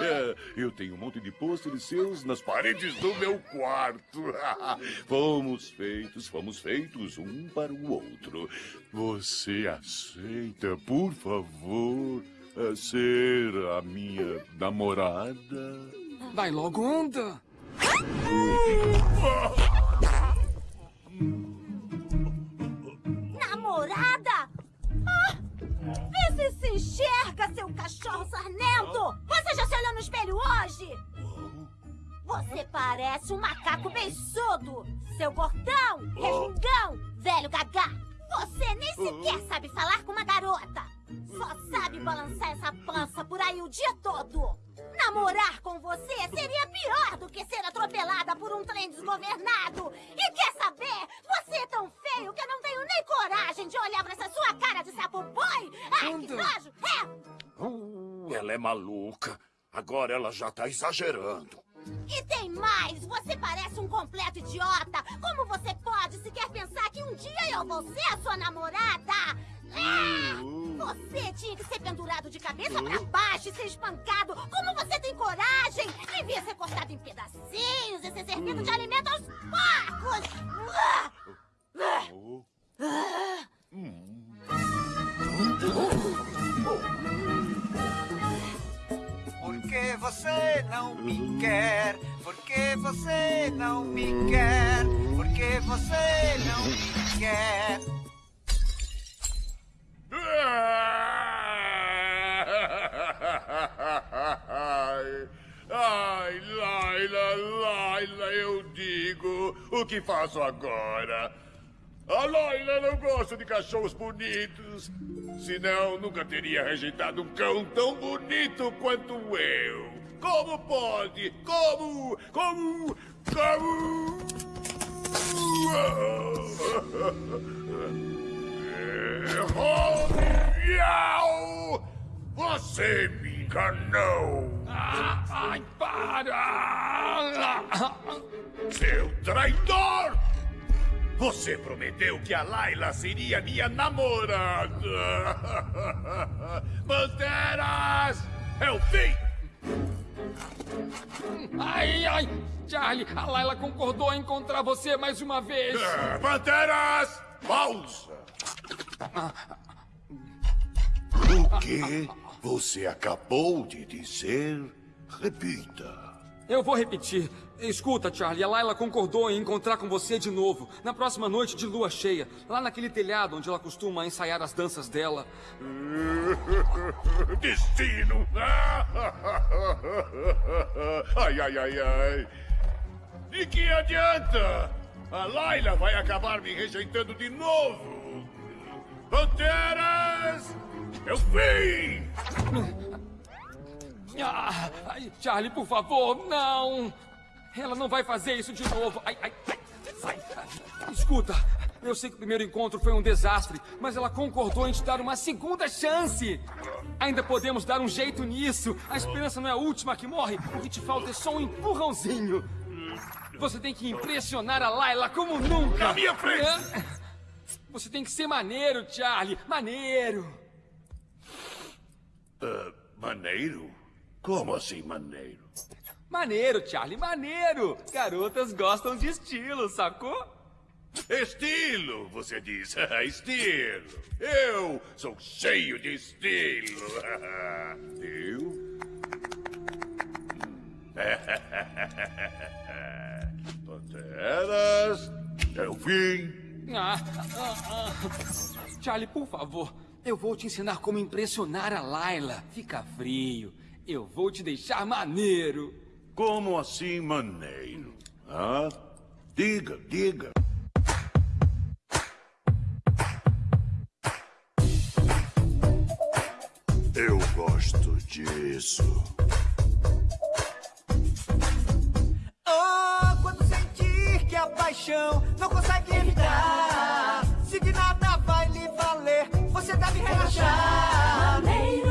É, eu tenho um monte de pôsteres seus nas paredes do meu quarto. Fomos feitos, fomos feitos um para o outro. Você aceita, por favor, ser a minha namorada? Vai logo, anda. Enxerga, seu cachorro sarnento! Você já se olhou no espelho hoje? Você parece um macaco beiçudo! Seu gordão, resmungão, velho gagá! Você nem sequer sabe falar com uma garota! Só sabe balançar essa pança por aí o dia todo! Namorar com você seria pior do que ser atropelada por um trem desgovernado! E quer saber? Você é tão feio que eu não tenho nem coragem de olhar pra essa sua cara de sapo boi! Ai, que Anda. nojo! É! Uh, ela é maluca. Agora ela já tá exagerando. E tem mais! Você parece um completo idiota! Como você pode sequer pensar que um dia eu vou ser a sua namorada? Ah! Você tinha que ser pendurado de cabeça pra baixo e ser espancado! Como você tem coragem? Devia ser cortado em pedacinhos e ser servido de alimento aos porcos! Ah! Ah! Ah! Por que você não me quer? Por que você não me quer? Por que você não me quer? Ai, Laila, Laila, eu digo, o que faço agora? A Laila não gosta de cachorros bonitos. Senão, nunca teria rejeitado um cão tão bonito quanto eu. Como pode? Como? Como? Como? Oh, miau! Você me enganou! Ai, para! Seu traidor! Você prometeu que a Laila seria minha namorada! Panteras! É o fim! Ai, ai! Charlie, a Laila concordou em encontrar você mais uma vez! Panteras! Pausa! O que você acabou de dizer? Repita. Eu vou repetir. Escuta, Charlie, a Laila concordou em encontrar com você de novo, na próxima noite de lua cheia, lá naquele telhado onde ela costuma ensaiar as danças dela. Destino! Ai, ai, ai, ai. De que adianta? A Laila vai acabar me rejeitando de novo. Panteras! Eu fim! Ah, ai, Charlie, por favor, não! Ela não vai fazer isso de novo. Ai, ai, ai. Escuta, eu sei que o primeiro encontro foi um desastre, mas ela concordou em te dar uma segunda chance. Ainda podemos dar um jeito nisso. A esperança não é a última que morre. O que te falta é só um empurrãozinho. Você tem que impressionar a Layla como nunca. Na minha frente! Você tem que ser maneiro, Charlie. Maneiro. Ah, maneiro? Como assim, maneiro? Maneiro, Charlie, maneiro. Garotas gostam de estilo, sacou? Estilo, você diz. estilo. Eu sou cheio de estilo. Eu? Panteras, é o fim. Ah, ah, ah. Charlie, por favor, eu vou te ensinar como impressionar a Layla. Fica frio. Eu vou te deixar maneiro. Como assim, maneiro? Ah? Diga, diga. Eu gosto disso. Oh, quando sentir que a paixão não consegue evitar, se de nada vai lhe valer, você deve relaxar. Maneiro,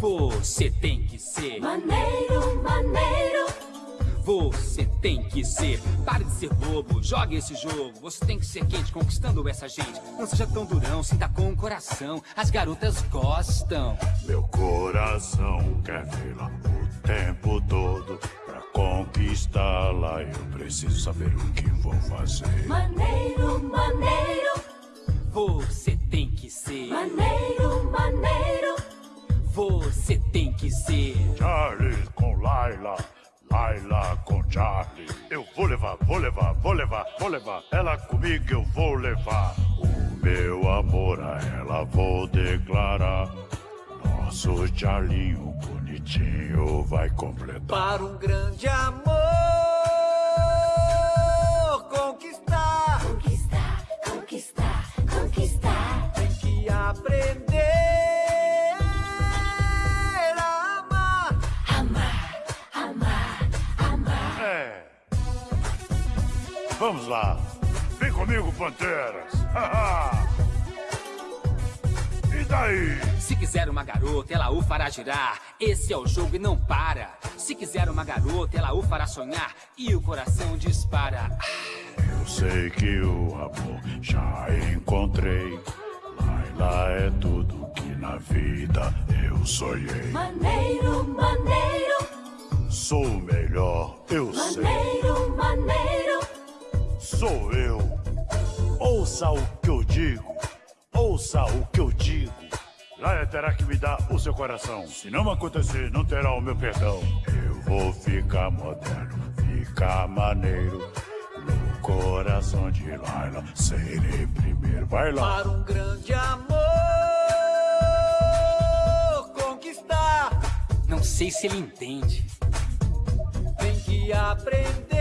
Você tem que ser. maneiro, maneiro. Você tem que ser. Pare de ser bobo, jogue esse jogo. Você tem que ser quente, conquistando essa gente. Não seja tão durão, sinta com o coração. As garotas gostam. Meu coração quer vê-la o tempo todo. Pra conquistá-la, eu preciso saber o que vou fazer. Maneiro, maneiro, Você tem que ser. maneiro, maneiro. Você tem que ser. Charlie com Laila, Laila com Charlie. Eu vou levar, vou levar, vou levar, vou levar. Ela comigo eu vou levar. O meu amor a ela vou declarar. Nosso Charlinho bonitinho vai completar. Para um grande amor conquistar, Vamos lá. Vem comigo, Panteras. e daí? Se quiser uma garota, ela o fará girar. Esse é o jogo e não para. Se quiser uma garota, ela o fará sonhar. E o coração dispara. Eu sei que o amor já encontrei. Laila é tudo que na vida eu sonhei. Maneiro, maneiro, Sou o melhor, eu sei. maneiro, maneiro. Sou eu. Ouça o que eu digo. Ouça o que eu digo. Laila terá que me dar o seu coração. Se não acontecer, não terá o meu perdão. Eu vou ficar moderno, ficar maneiro. No coração de Laila, serei primeiro. Vai lá. Para um grande amor conquistar, Não sei se ele entende. tem que aprender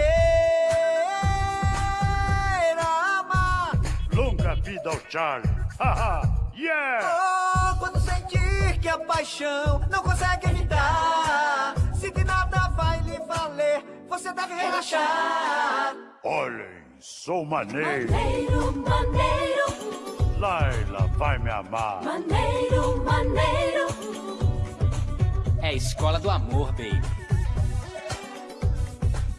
vida ao Charlie. Haha, yeah! Oh, quando sentir que a paixão não consegue evitar, se que nada vai lhe valer, você deve relaxar. Olhem, sou maneiro. Maneiro, maneiro, Laila vai me amar. maneiro, maneiro. É a escola do amor, baby.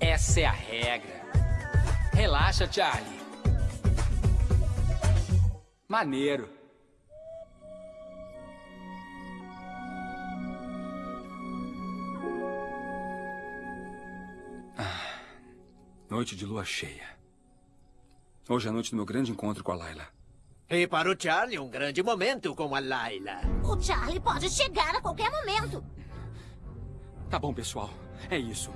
Essa é a regra. Relaxa, Charlie. Maneiro. Ah, noite de lua cheia. Hoje é a noite do meu grande encontro com a Laila. E para o Charlie, um grande momento com a Laila. O Charlie pode chegar a qualquer momento. Tá bom, pessoal. É isso.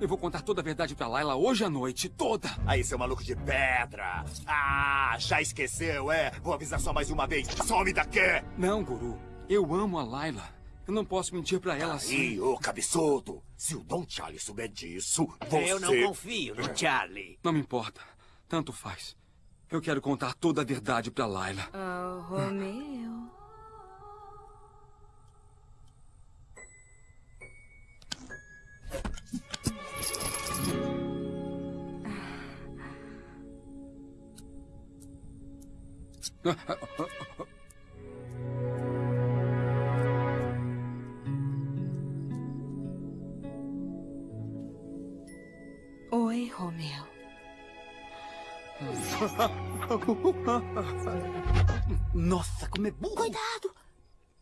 Eu vou contar toda a verdade pra Laila hoje à noite. Toda! Aí, seu maluco de pedra. Ah, já esqueceu, é? Vou avisar só mais uma vez. Some daqui! Não, Guru. Eu amo a Laila. Eu não posso mentir pra ela assim. Ih, ô cabeçudo. Se o Dom Charlie souber disso, você... Eu não confio no Charlie. Não me importa. Tanto faz. Eu quero contar toda a verdade pra Laila. Oh, Romeu. Oi, Romeu. Nossa, como é burro. Cuidado.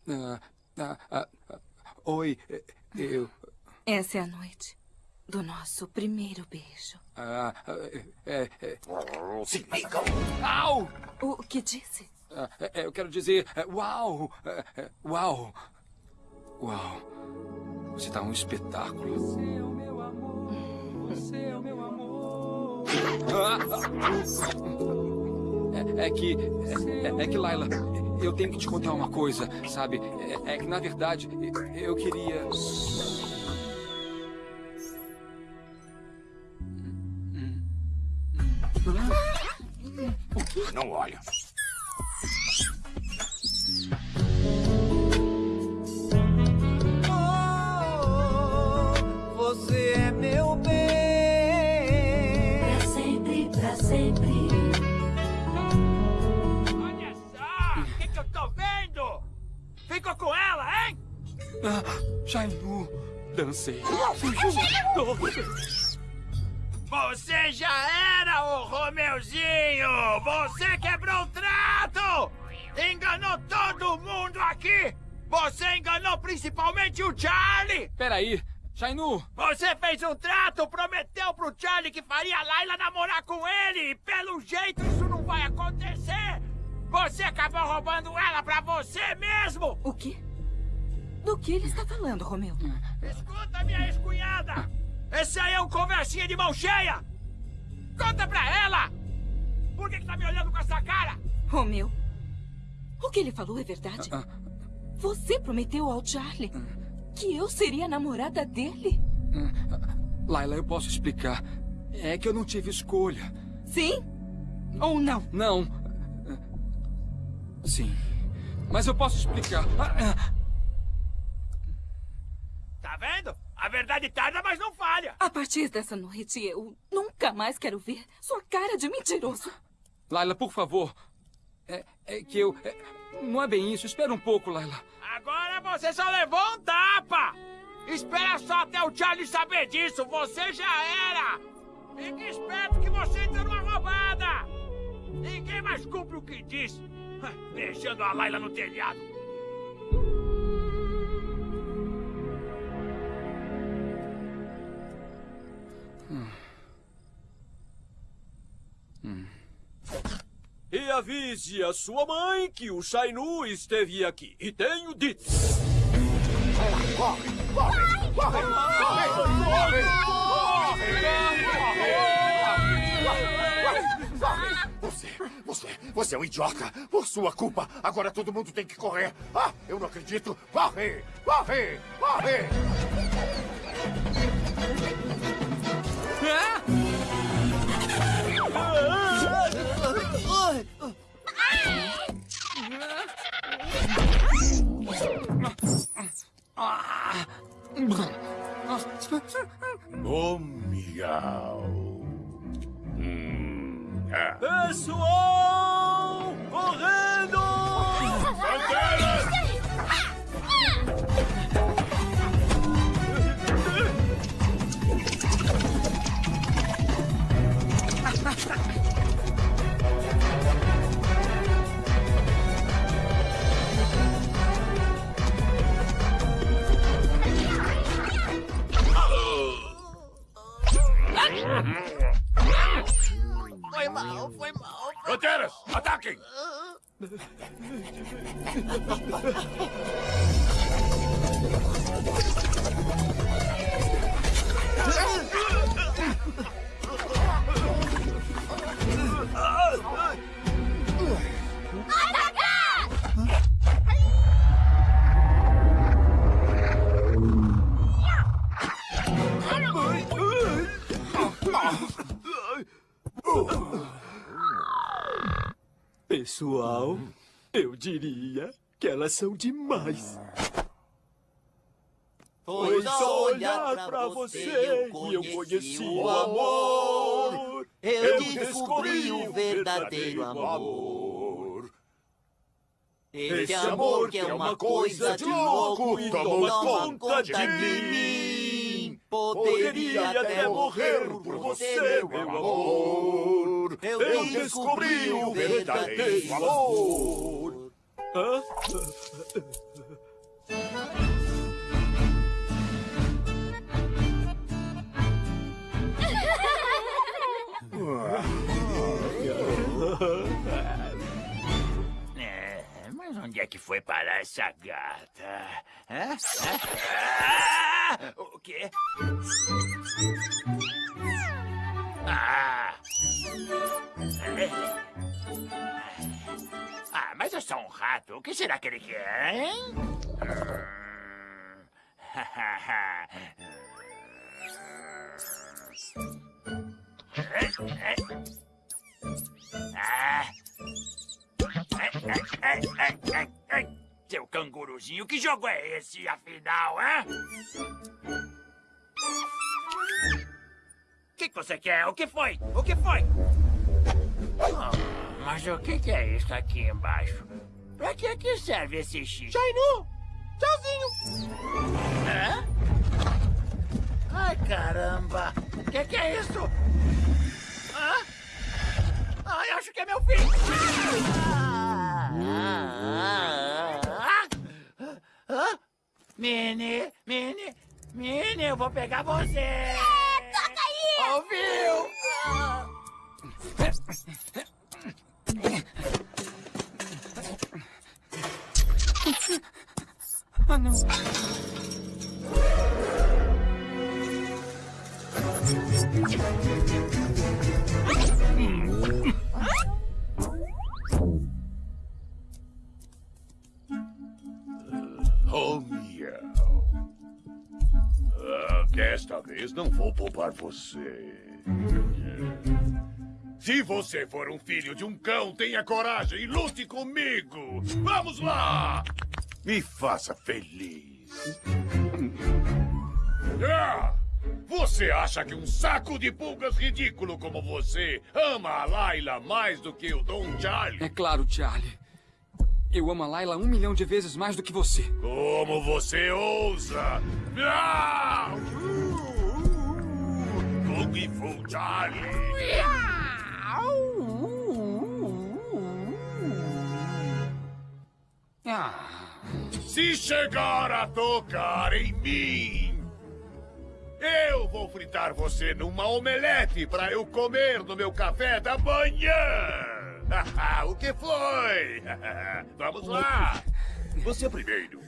Ah, ah, ah, ah, oi, eu. Essa é a noite do nosso primeiro beijo. Ah, ah, é, é, Se ligam! Au! O que disse? Ah, é, eu quero dizer, é, uau! é, é, Uau! Uau! Você tá um espetáculo. Você é o meu amor, você é o meu amor. É, é que. É, é que, Laila, eu tenho que te contar uma coisa, sabe? É, é que, na verdade, eu queria. Não olha. Oh, você é meu bem. Pra sempre, pra sempre. Olha só! O que, que eu tô vendo? Ficou com ela, hein? Ah, Shainu, dancei. Você Romeuzinho! Você quebrou o trato! Enganou todo mundo aqui! Você enganou principalmente o Charlie! Peraí, Shainu! Você fez um trato, prometeu pro Charlie que faria a Laila namorar com ele! E pelo jeito isso não vai acontecer! Você acabou roubando ela pra você mesmo! O quê? Do que ele está falando, Romeu? Escuta, minha ex-cunhada! Esse aí é um conversinha de mão cheia! Conta pra ela! Por que, que tá me olhando com essa cara? Romeu, o que ele falou é verdade? Ah, Você prometeu ao Charlie que eu seria a namorada dele? Laila, eu posso explicar. É que eu não tive escolha. Sim? Ou não? Não. Sim. Mas eu posso explicar. Ah, ah. Tá vendo? A verdade tarda, mas não falha! A partir dessa noite, eu nunca mais quero ver sua cara de mentiroso. Laila, por favor. É, é que eu. é, não é bem isso. Espera um pouco, Laila. Agora você só levou um tapa! Espera só até o Charlie saber disso! Você já era! Fique esperto que você entrou numa roubada! Ninguém mais cumpre o que diz! Deixando a Laila no telhado! E avise a sua mãe que o Shainu esteve aqui. E tenho dito. Corre, corre, corre, corre, corre! Você, você, você é um idiota! Por sua culpa, agora todo mundo tem que correr! Ah, eu não acredito! Corre, corre, corre! Bom, miau. Pessoal! Correndo! Ha ha ha! Foi mal, foi mal. Lanternas, ataquem! Pessoal, eu diria que elas são demais. Foi só olhar pra você e eu conheci o amor. Eu descobri o verdadeiro amor. Esse amor que é uma coisa de louco e toma conta de mim. Poderia até morrer por você, meu amor. Eu descobri o verdadeiro amor. Hã? Onde é que foi parar essa gata? Ah! O quê? Ah! Ah, mas é só um rato. O que será que ele quer, hein? Ah! Canguruzinho, que jogo é esse, afinal, hã? O que, que você quer? O que foi? O que foi? Ah, mas o que, que é isso aqui embaixo? Pra que, que serve esse X? Shainu! Tchauzinho! Hã? Ai, caramba! O que, que é isso? Hã? Ai, acho que é meu filho! Ah, ah, ah? Mini, Mini, Mini, eu vou pegar você! Toca aí! Ouviu? Ah, não. Oh, vez não vou poupar você. Se você for um filho de um cão, tenha coragem e lute comigo. Vamos lá! Me faça feliz. Ah! Você acha que um saco de pulgas ridículo como você ama a Laila mais do que o Dom Charlie? É claro, Charlie. Eu amo a Layla um milhão de vezes mais do que você. Como você ousa? Ah! Kung Fu Charlie! Ah, Se chegar a tocar em mim, eu vou fritar você numa omelete para eu comer no meu café da manhã. o que foi? Vamos lá. Você primeiro.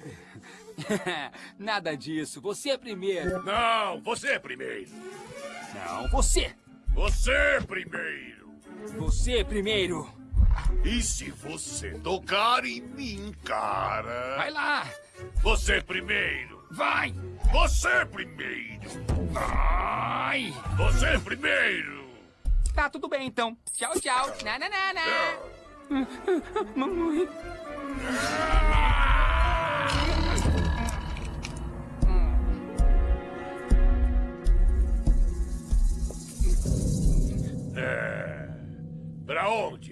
Nada disso. Você é primeiro. Não, você primeiro. Não, você. Você primeiro. Você primeiro. E se você tocar em mim, cara? Vai lá. Você primeiro. Vai. Você primeiro. Vai. Você primeiro. Tá tudo bem, então. Tchau, tchau. Na, na, na, na. Mamãe.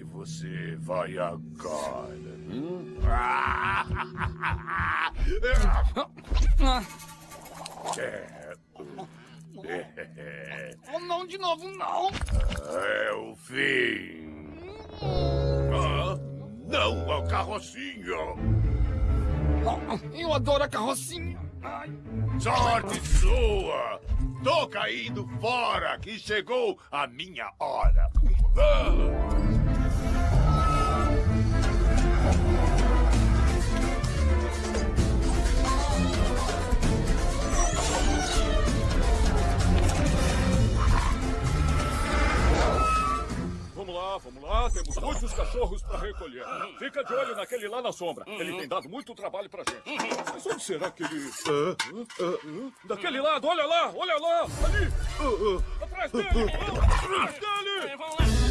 Você vai agora? Hum? É. É. Oh, não, de novo, não. É o fim. Ah, não, a carrocinha. Eu adoro a carrocinha. Ai. Sorte sua! Tô caindo fora, que chegou a minha hora. Ah! Vamos lá, vamos lá. Temos muitos cachorros para recolher. Fica de olho naquele lá na sombra. Ele tem dado muito trabalho pra gente. Mas onde será que ele... Hã? Hã? Hã? Daquele lado, olha lá, olha lá. Ali. Atrás dele. Atrás dele.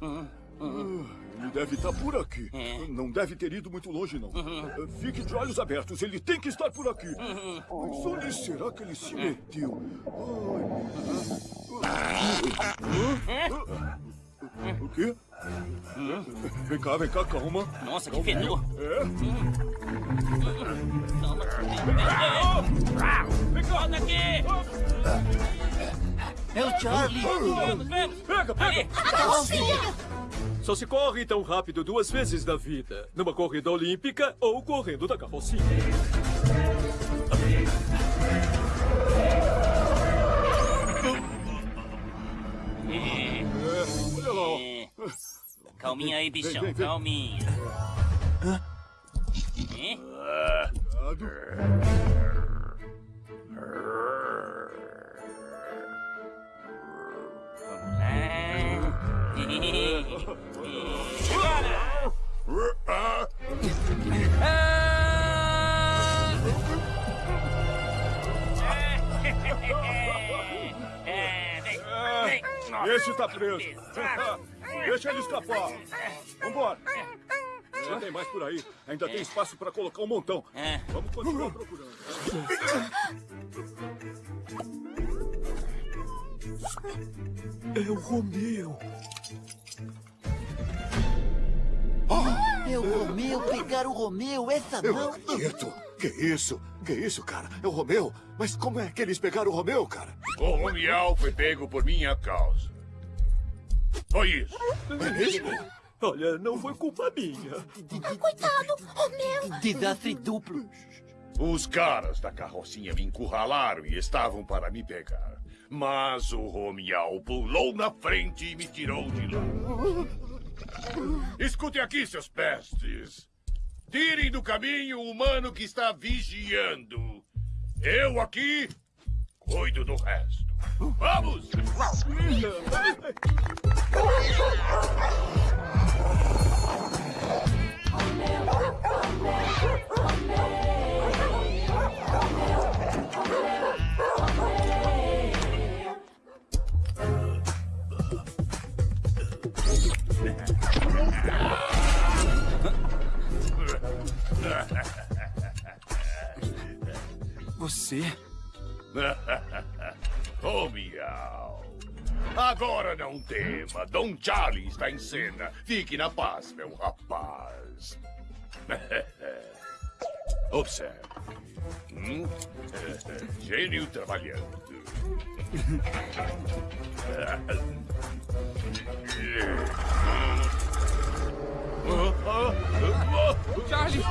Ele deve estar por aqui. Não deve ter ido muito longe, não. Fique de olhos abertos. Ele tem que estar por aqui. Mas onde será que ele se meteu? Ai. O quê? Vem cá, vem cá, calma. Nossa, que Calma fedor. É? Vem cá! Volta aqui! É o Charlie. Vamos, vamos! Pega, pega! carrocinha! Só se corre tão rápido duas vezes na vida. Numa corrida olímpica ou correndo da carrocinha. Calminha aí, bichão, Vem, vem, vem. calminha. É? É, Esse está preso. Deixa ele escapar. Vambora. Já tem mais por aí. Ainda tem espaço para colocar um montão. Vamos continuar procurando. É o Romeu. É o Romeu, pegar o Romeu, essa Eu não. acredito. Que isso? Que isso, cara? É o Romeu? Mas como é que eles pegaram o Romeu, cara? O Romial foi pego por minha causa. Foi isso. É mesmo? Olha, não foi culpa minha. Coitado, Romeu. Desastre duplo. Os caras da carrocinha me encurralaram e estavam para me pegar. Mas o Romial pulou na frente e me tirou de lá. Escutem aqui, seus pestes. Tirem do caminho o humano que está vigiando. Eu aqui cuido do resto. Vamos! Você? Ô, miau. Agora não tema. Dom Charlie está em cena. Fique na paz, meu rapaz. Observe. Hum? Gênio trabalhando. Charlie!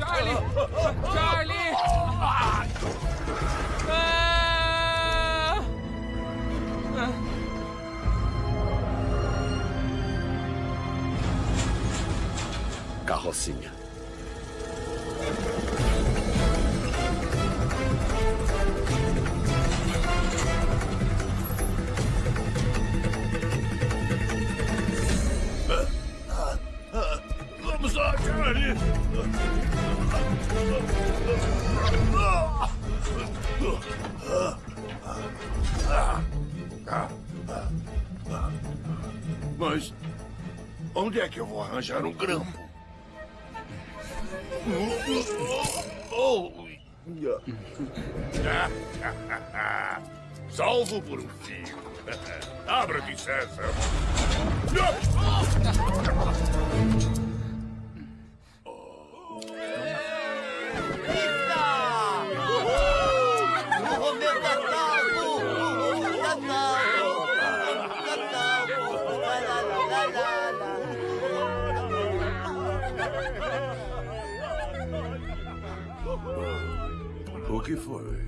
Charlie! Charlie! Ah! Carrocinha. Mas onde é que eu vou arranjar um grampo? Salvo por um fio. Abra-te, César. O Romeu tá salvo! Uhul, Tá salvo! Tá salvo! Lá, lá, lá, lá, lá, O que foi?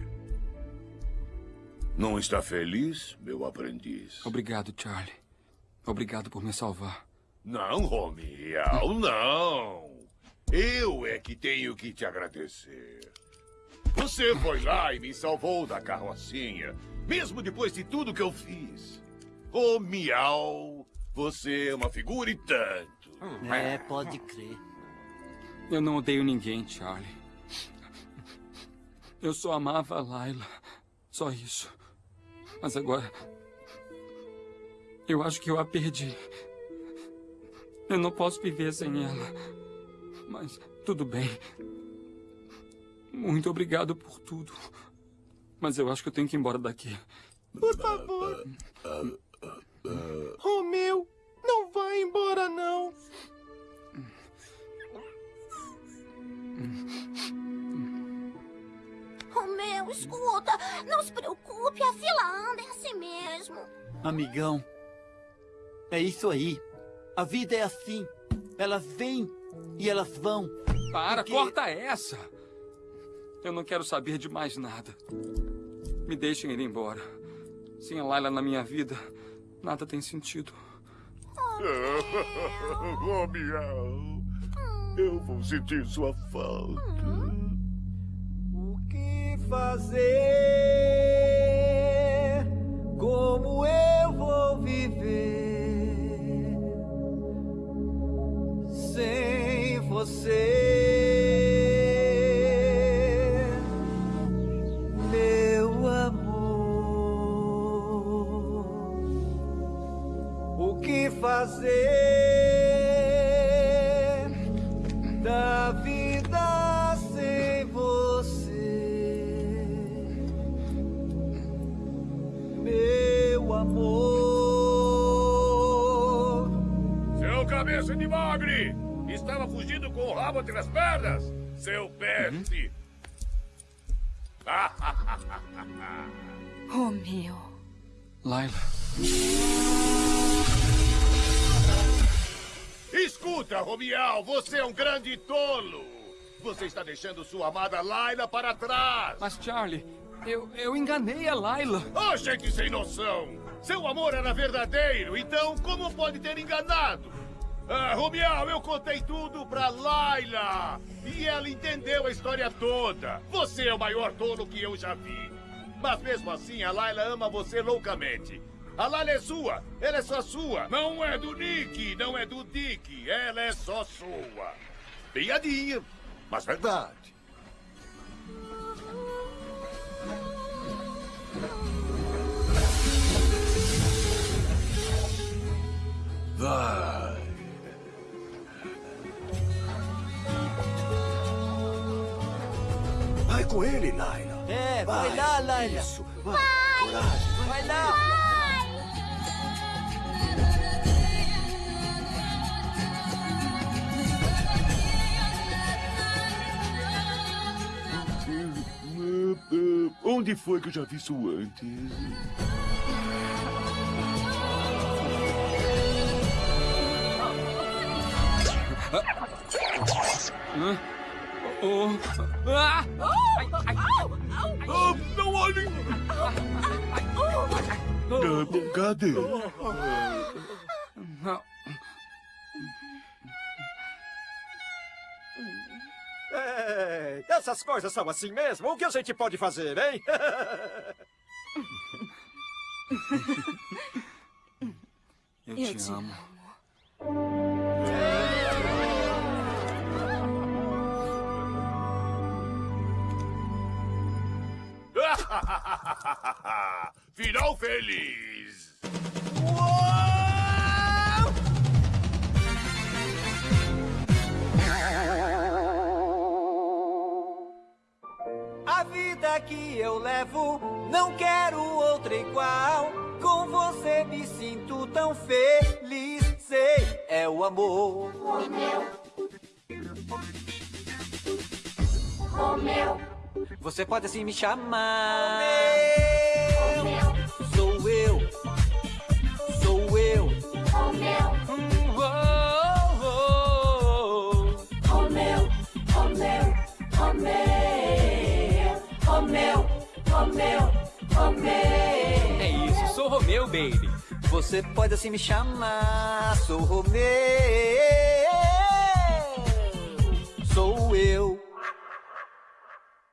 Não está feliz, meu aprendiz? Obrigado, Charlie. Obrigado por me salvar. Não, Romial, não. Eu é que tenho que te agradecer. Você foi lá e me salvou da carrocinha, mesmo depois de tudo que eu fiz. Ô, Miau, você é uma figura e tanto. É, pode crer. Eu não odeio ninguém, Charlie. Eu só amava a Layla. Só isso. Mas agora. Eu acho que eu a perdi. Eu não posso viver sem ela. Mas tudo bem. Muito obrigado por tudo. Mas eu acho que eu tenho que ir embora daqui. Por favor. Romeu, não vai embora, não. Romeu, escuta. Não se preocupe, a fila anda é assim mesmo. Amigão, é isso aí. A vida é assim. Elas vêm e elas vão. Para, Porque- corta essa! Eu não quero saber de mais nada. Me deixem ir embora. Sem a Layla na minha vida, nada tem sentido. Romial, eu vou sentir sua falta. O que fazer? Como eu vou viver sem você, meu amor? O que fazer com o rabo entre as pernas? Seu peste! Romeu. Layla. Escuta, Romial, você é um grande tolo! Você está deixando sua amada Laila para trás! Mas, Charlie, eu, eu enganei a Layla. Oh, gente sem noção! Seu amor era verdadeiro, então como pode ter enganado? Ah, Romial, eu contei tudo pra Laila! E ela entendeu a história toda! Você é o maior tolo que eu já vi! Mas mesmo assim, a Laila ama você loucamente. A Laila é sua, ela é só sua. Não é do Nick, não é do Dick, ela é só sua. Piadinha, mas verdade. Vai. Vai com ele, Laila. É, vai, lá, Laila. Isso. Vai. Coragem. Vai lá. Onde foi que eu já vi isso antes? Hã? Oh. Ah! Ai, ai. Oh, não olhem! Ah, Cadê? É, essas coisas são assim mesmo. O que a gente pode fazer, hein? Eu, Eu te, te amo. Final feliz! vida que eu levo, não quero outra igual. Com você me sinto tão feliz, sei, é o amor. Romeu. Romeu. Você pode assim me chamar. Romeu. Sou eu. Sou eu. Hum, oh, oh. Romeu. Romeu. É isso, sou Romeu, baby. oh. Você pode assim me chamar. Sou Romeu. Sou eu.